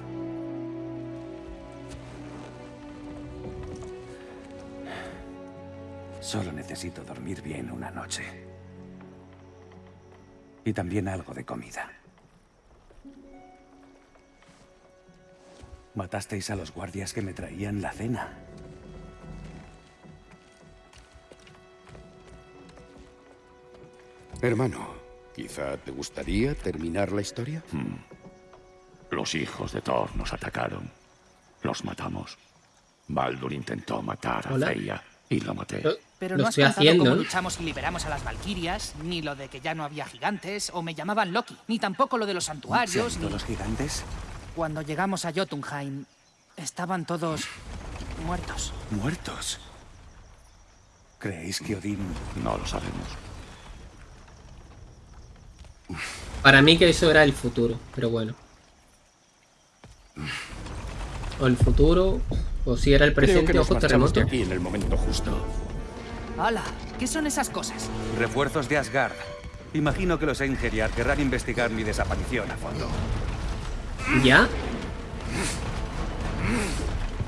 Solo necesito dormir bien una noche. Y también algo de comida. Matasteis a los guardias que me traían la cena. Hermano, quizá te gustaría terminar la historia. Los hijos de Thor nos atacaron. Los matamos. Baldur intentó matar a. Freya y lo maté. Pero no has estoy contado haciendo. cómo luchamos y liberamos a las Valquirias, ni lo de que ya no había gigantes, o me llamaban Loki, ni tampoco lo de los ¿Se han santuarios, ni... los gigantes? Cuando llegamos a Jotunheim, estaban todos muertos. Muertos. ¿Creéis que Odín... No lo sabemos. Para mí que eso era el futuro, pero bueno. O el futuro, o si era el Creo que presente, nos marchamos terremoto. de aquí en el momento justo. ¡Hala! ¿Qué son esas cosas? Refuerzos de Asgard. Imagino que los Einherjar querrán investigar mi desaparición a fondo. ¿Ya?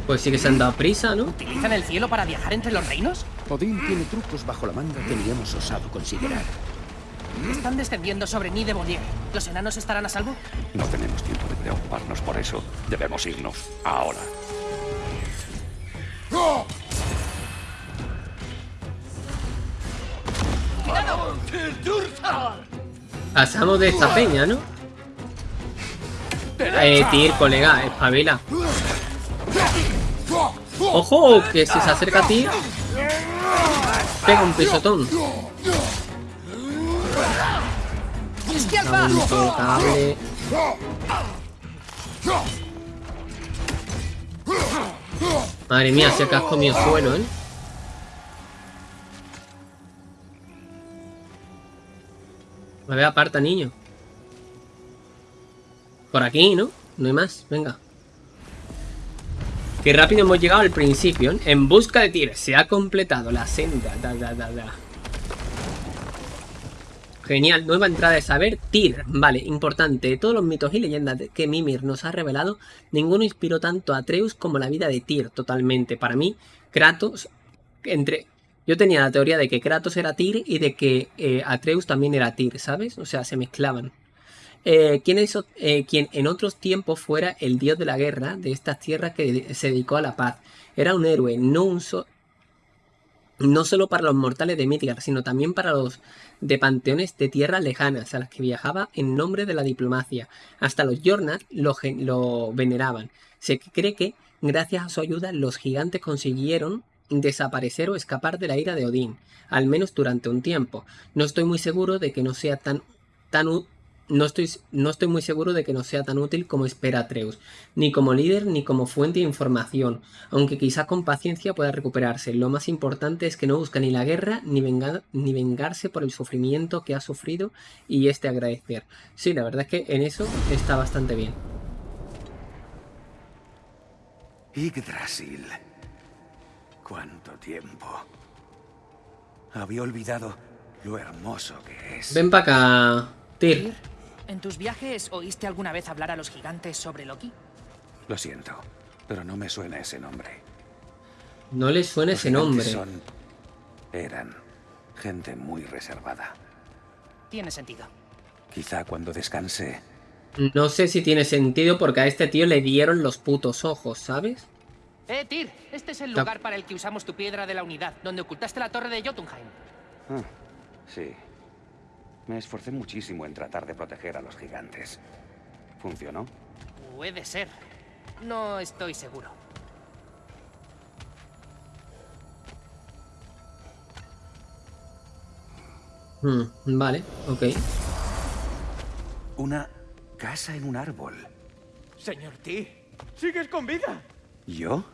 Pues sí que se han dado prisa, ¿no? ¿Utilizan el cielo para viajar entre los reinos? Odín tiene trucos bajo la manga que ni hemos osado considerar. Están descendiendo sobre Nid de Bonnier. ¿Los enanos estarán a salvo? No tenemos tiempo de preocuparnos por eso. Debemos irnos ahora. ¡No! Pasamos de esta peña, ¿no? Eh, Tyr, colega, espabila. ¡Ojo! Que si se acerca a ti, pega un pisotón. Madre mía, se ha comido suelo, ¿eh? A ver, aparta, niño. Por aquí, ¿no? No hay más. Venga. Qué rápido hemos llegado al principio. ¿eh? En busca de Tyr. Se ha completado la senda. Da, da, da, Genial, nueva entrada de saber, Tyr. Vale, importante. De todos los mitos y leyendas que Mimir nos ha revelado, ninguno inspiró tanto a Atreus como la vida de Tyr, totalmente. Para mí, Kratos, entre... Yo tenía la teoría de que Kratos era Tyr y de que eh, Atreus también era Tyr, ¿sabes? O sea, se mezclaban. Eh, quien, eh, quien en otros tiempos fuera el dios de la guerra de estas tierras que se dedicó a la paz. Era un héroe, no un no solo para los mortales de Midgard, sino también para los de panteones de tierras lejanas a las que viajaba en nombre de la diplomacia. Hasta los Jornat lo, lo veneraban. Se cree que, gracias a su ayuda, los gigantes consiguieron desaparecer o escapar de la ira de Odín, al menos durante un tiempo. No estoy muy seguro de que no sea tan, tan no estoy, no estoy muy seguro de que no sea tan útil como espera Atreus, ni como líder ni como fuente de información, aunque quizá con paciencia pueda recuperarse. Lo más importante es que no busca ni la guerra ni, ni vengarse por el sufrimiento que ha sufrido y este agradecer. Sí, la verdad es que en eso está bastante bien. Yggdrasil. ¿Cuánto tiempo? Había olvidado lo hermoso que es. Ven para acá, Tyr. ¿En tus viajes oíste alguna vez hablar a los gigantes sobre Loki? Lo siento, pero no me suena ese nombre. No le suena ese nombre. Son... Eran gente muy reservada. Tiene sentido. Quizá cuando descanse... No sé si tiene sentido porque a este tío le dieron los putos ojos, ¿sabes? Eh, Tyr, este es el lugar para el que usamos tu piedra de la unidad, donde ocultaste la torre de Jotunheim. Ah, sí, me esforcé muchísimo en tratar de proteger a los gigantes. ¿Funcionó? Puede ser. No estoy seguro. Hmm, vale, ok. Una casa en un árbol. Señor T, ¿sigues con vida? ¿Yo?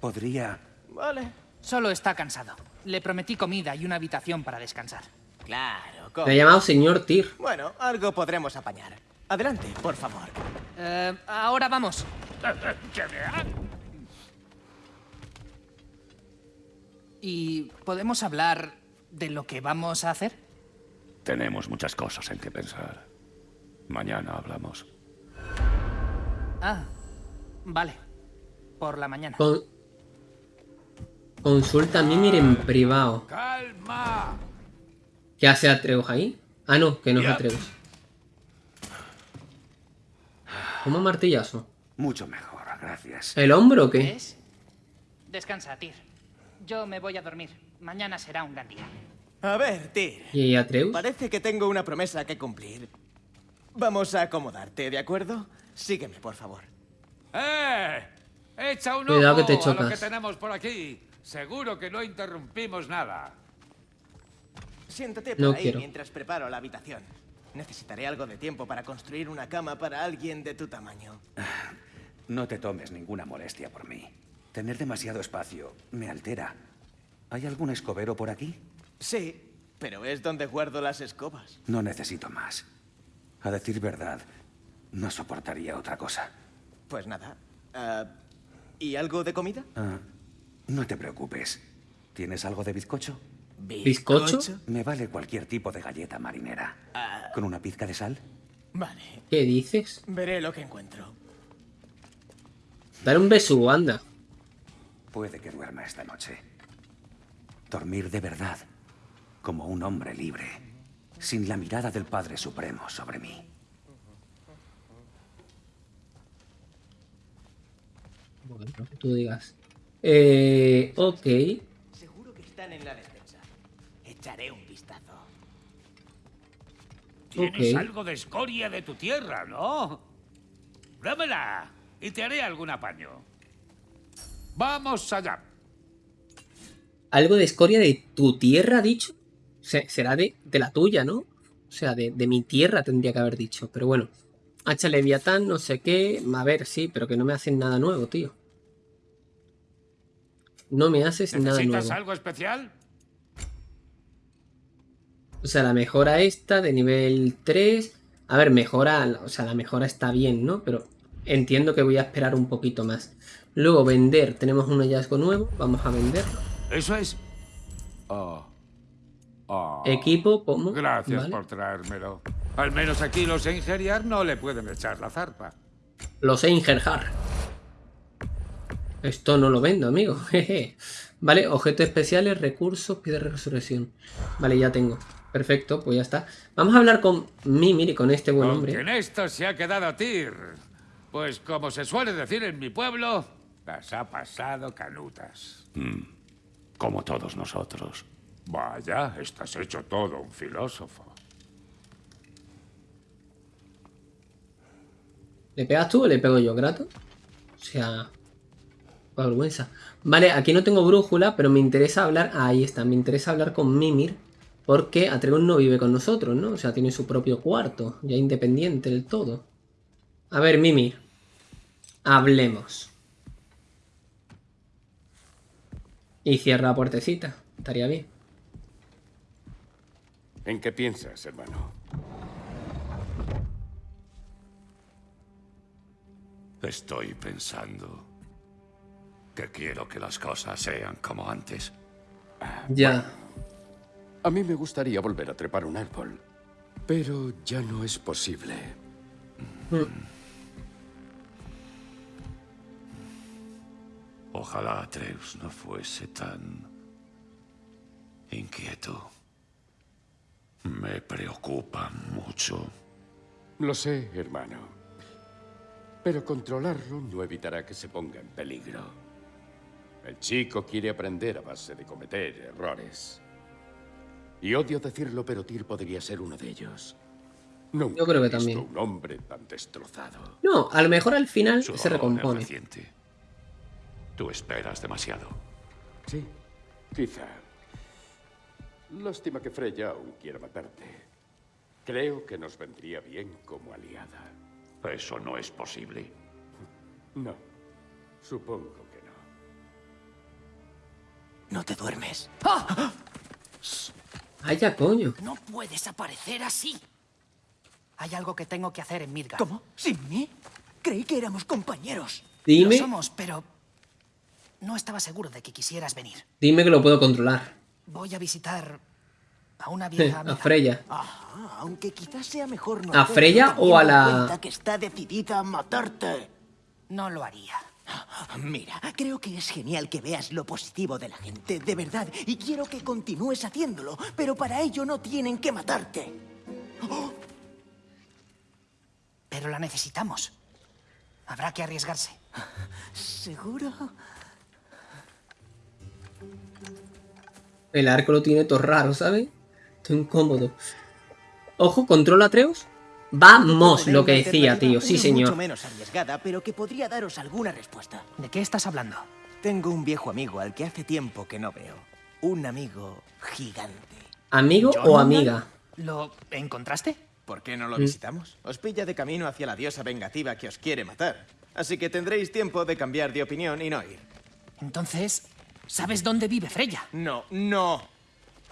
Podría... Vale. Solo está cansado. Le prometí comida y una habitación para descansar. Claro, ¿cómo? ha llamado señor Tyr. Bueno, algo podremos apañar. Adelante, por favor. Eh, ahora vamos. ¿Y podemos hablar de lo que vamos a hacer? Tenemos muchas cosas en que pensar. Mañana hablamos. Ah, vale. Por la mañana. Consulta a Mimir en privado. ¡Calma! ¿Qué hace Atreus ahí? Ah, no, que no es Atreus. ¿Cómo martillazo? Mucho mejor, gracias. ¿El hombro o qué? Descansa, Tyr. Yo me voy a dormir. Mañana será un gran día. A ver, Tyr. ¿Y Atreus? Parece que tengo una promesa que cumplir. Vamos a acomodarte, ¿de acuerdo? Sígueme, por favor. ¡Eh! Echa un Cuidado ojo que te chocas. a lo que tenemos por aquí. Seguro que no interrumpimos nada. Siéntate por ahí mientras preparo la habitación. Necesitaré algo de tiempo para construir una cama para alguien de tu tamaño. No te tomes ninguna molestia por mí. Tener demasiado espacio me altera. ¿Hay algún escobero por aquí? Sí, pero es donde guardo las escobas. No necesito más. A decir verdad, no soportaría otra cosa. Pues nada. Ah, ¿Y algo de comida? Ah, no te preocupes. ¿Tienes algo de bizcocho? ¿Bizcocho? Me vale cualquier tipo de galleta marinera. Ah. ¿Con una pizca de sal? Vale. ¿Qué dices? Veré lo que encuentro. Dar un beso, anda. Puede que duerma esta noche. Dormir de verdad, como un hombre libre, sin la mirada del Padre Supremo sobre mí. Bueno, que tú digas. Eh, ok en la despensa. Echaré un Tienes algo de escoria de tu tierra, ¿no? Dámela y te haré algún apaño. Vamos allá. Algo de escoria de tu tierra, dicho. será de, de, la tuya, ¿no? O sea, de, de, mi tierra tendría que haber dicho. Pero bueno. Hacha Leviatán, no sé qué. A ver, sí, pero que no me hacen nada nuevo, tío. No me haces nada nuevo. ¿Necesitas algo especial? O sea, la mejora esta de nivel 3. A ver, mejora, o sea, la mejora está bien, ¿no? Pero entiendo que voy a esperar un poquito más. Luego, vender. Tenemos un hallazgo nuevo. Vamos a venderlo. Eso es. Oh. Oh. Equipo, ¿cómo? Gracias por traérmelo. Al menos aquí los Eingeriar no le pueden echar la zarpa. Los Eingerhar. Esto no lo vendo, amigo. vale, objetos especiales, recursos, pide resurrección. Vale, ya tengo. Perfecto, pues ya está. Vamos a hablar con Mimir y con este buen hombre. en esto se ha quedado a Tir. Pues como se suele decir en mi pueblo, las ha pasado canutas. Mm, como todos nosotros. Vaya, estás hecho todo un filósofo. ¿Le pegas tú o le pego yo, grato? O sea, vergüenza. Vale, aquí no tengo brújula, pero me interesa hablar... ahí está, me interesa hablar con Mimir. Porque Atreus no vive con nosotros, ¿no? O sea, tiene su propio cuarto, ya independiente del todo. A ver, Mimi. Hablemos. Y cierra la puertecita. Estaría bien. ¿En qué piensas, hermano? Estoy pensando que quiero que las cosas sean como antes. Ya. A mí me gustaría volver a trepar un árbol, pero ya no es posible. Ojalá Atreus no fuese tan inquieto. Me preocupa mucho. Lo sé, hermano. Pero controlarlo no evitará que se ponga en peligro. El chico quiere aprender a base de cometer errores. Y odio decirlo, pero Tyr podría ser uno de ellos. Nunca Yo creo que también. un hombre tan destrozado. No, a lo mejor al final se recompone. Tú esperas demasiado. Sí, quizá. Lástima que Freya aún quiera matarte. Creo que nos vendría bien como aliada. Eso no es posible. No, supongo que no. ¿No te duermes? ¡Ah! ¡Ay, ya, coño! No puedes aparecer así. Hay algo que tengo que hacer en Midgard. ¿Cómo? ¿Sin mí? Creí que éramos compañeros. Dime... Lo somos, pero... No estaba seguro de que quisieras venir. Dime que lo puedo controlar. Voy a visitar a una vieja A Freya. Ajá, aunque quizás sea mejor no ¿A Freya o a la...? que está decidida a matarte. No lo haría. Mira, creo que es genial que veas lo positivo de la gente, de verdad, y quiero que continúes haciéndolo, pero para ello no tienen que matarte. Pero la necesitamos. Habrá que arriesgarse. ¿Seguro? El arco lo tiene todo raro, ¿sabes? Estoy incómodo. Ojo, controla Atreus. Vamos, lo que decía, tío. Sí, señor. Mucho menos arriesgada, pero que podría daros alguna respuesta. ¿De qué estás hablando? Tengo un viejo amigo al que hace tiempo que no veo. Un amigo gigante. ¿Amigo o amiga? ¿Lo encontraste? ¿Por qué no lo mm. visitamos? Os pilla de camino hacia la diosa vengativa que os quiere matar. Así que tendréis tiempo de cambiar de opinión y no ir. Entonces, ¿sabes dónde vive Freya? No, no.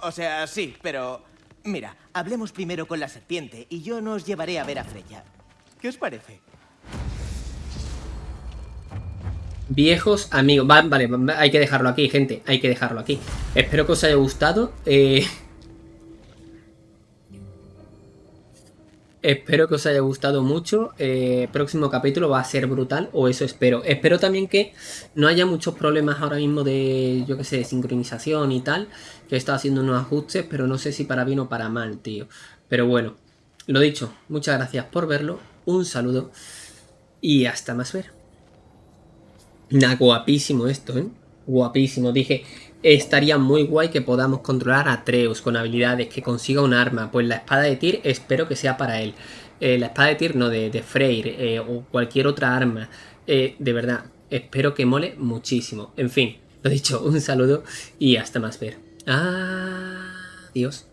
O sea, sí, pero Mira, hablemos primero con la serpiente y yo nos llevaré a ver a Freya. ¿Qué os parece? Viejos amigos. vale, hay que dejarlo aquí, gente. Hay que dejarlo aquí. Espero que os haya gustado. Eh... Espero que os haya gustado mucho. Eh, próximo capítulo va a ser brutal, o eso espero. Espero también que no haya muchos problemas ahora mismo de, yo que sé, de sincronización y tal. Que he estado haciendo unos ajustes, pero no sé si para bien o para mal, tío. Pero bueno, lo dicho, muchas gracias por verlo. Un saludo y hasta más ver. Nah, guapísimo esto, ¿eh? guapísimo. Dije, estaría muy guay que podamos controlar a Treus con habilidades, que consiga un arma. Pues la espada de Tyr espero que sea para él. Eh, la espada de Tyr, no, de, de Freyr eh, o cualquier otra arma. Eh, de verdad, espero que mole muchísimo. En fin, lo dicho, un saludo y hasta más ver. Adiós.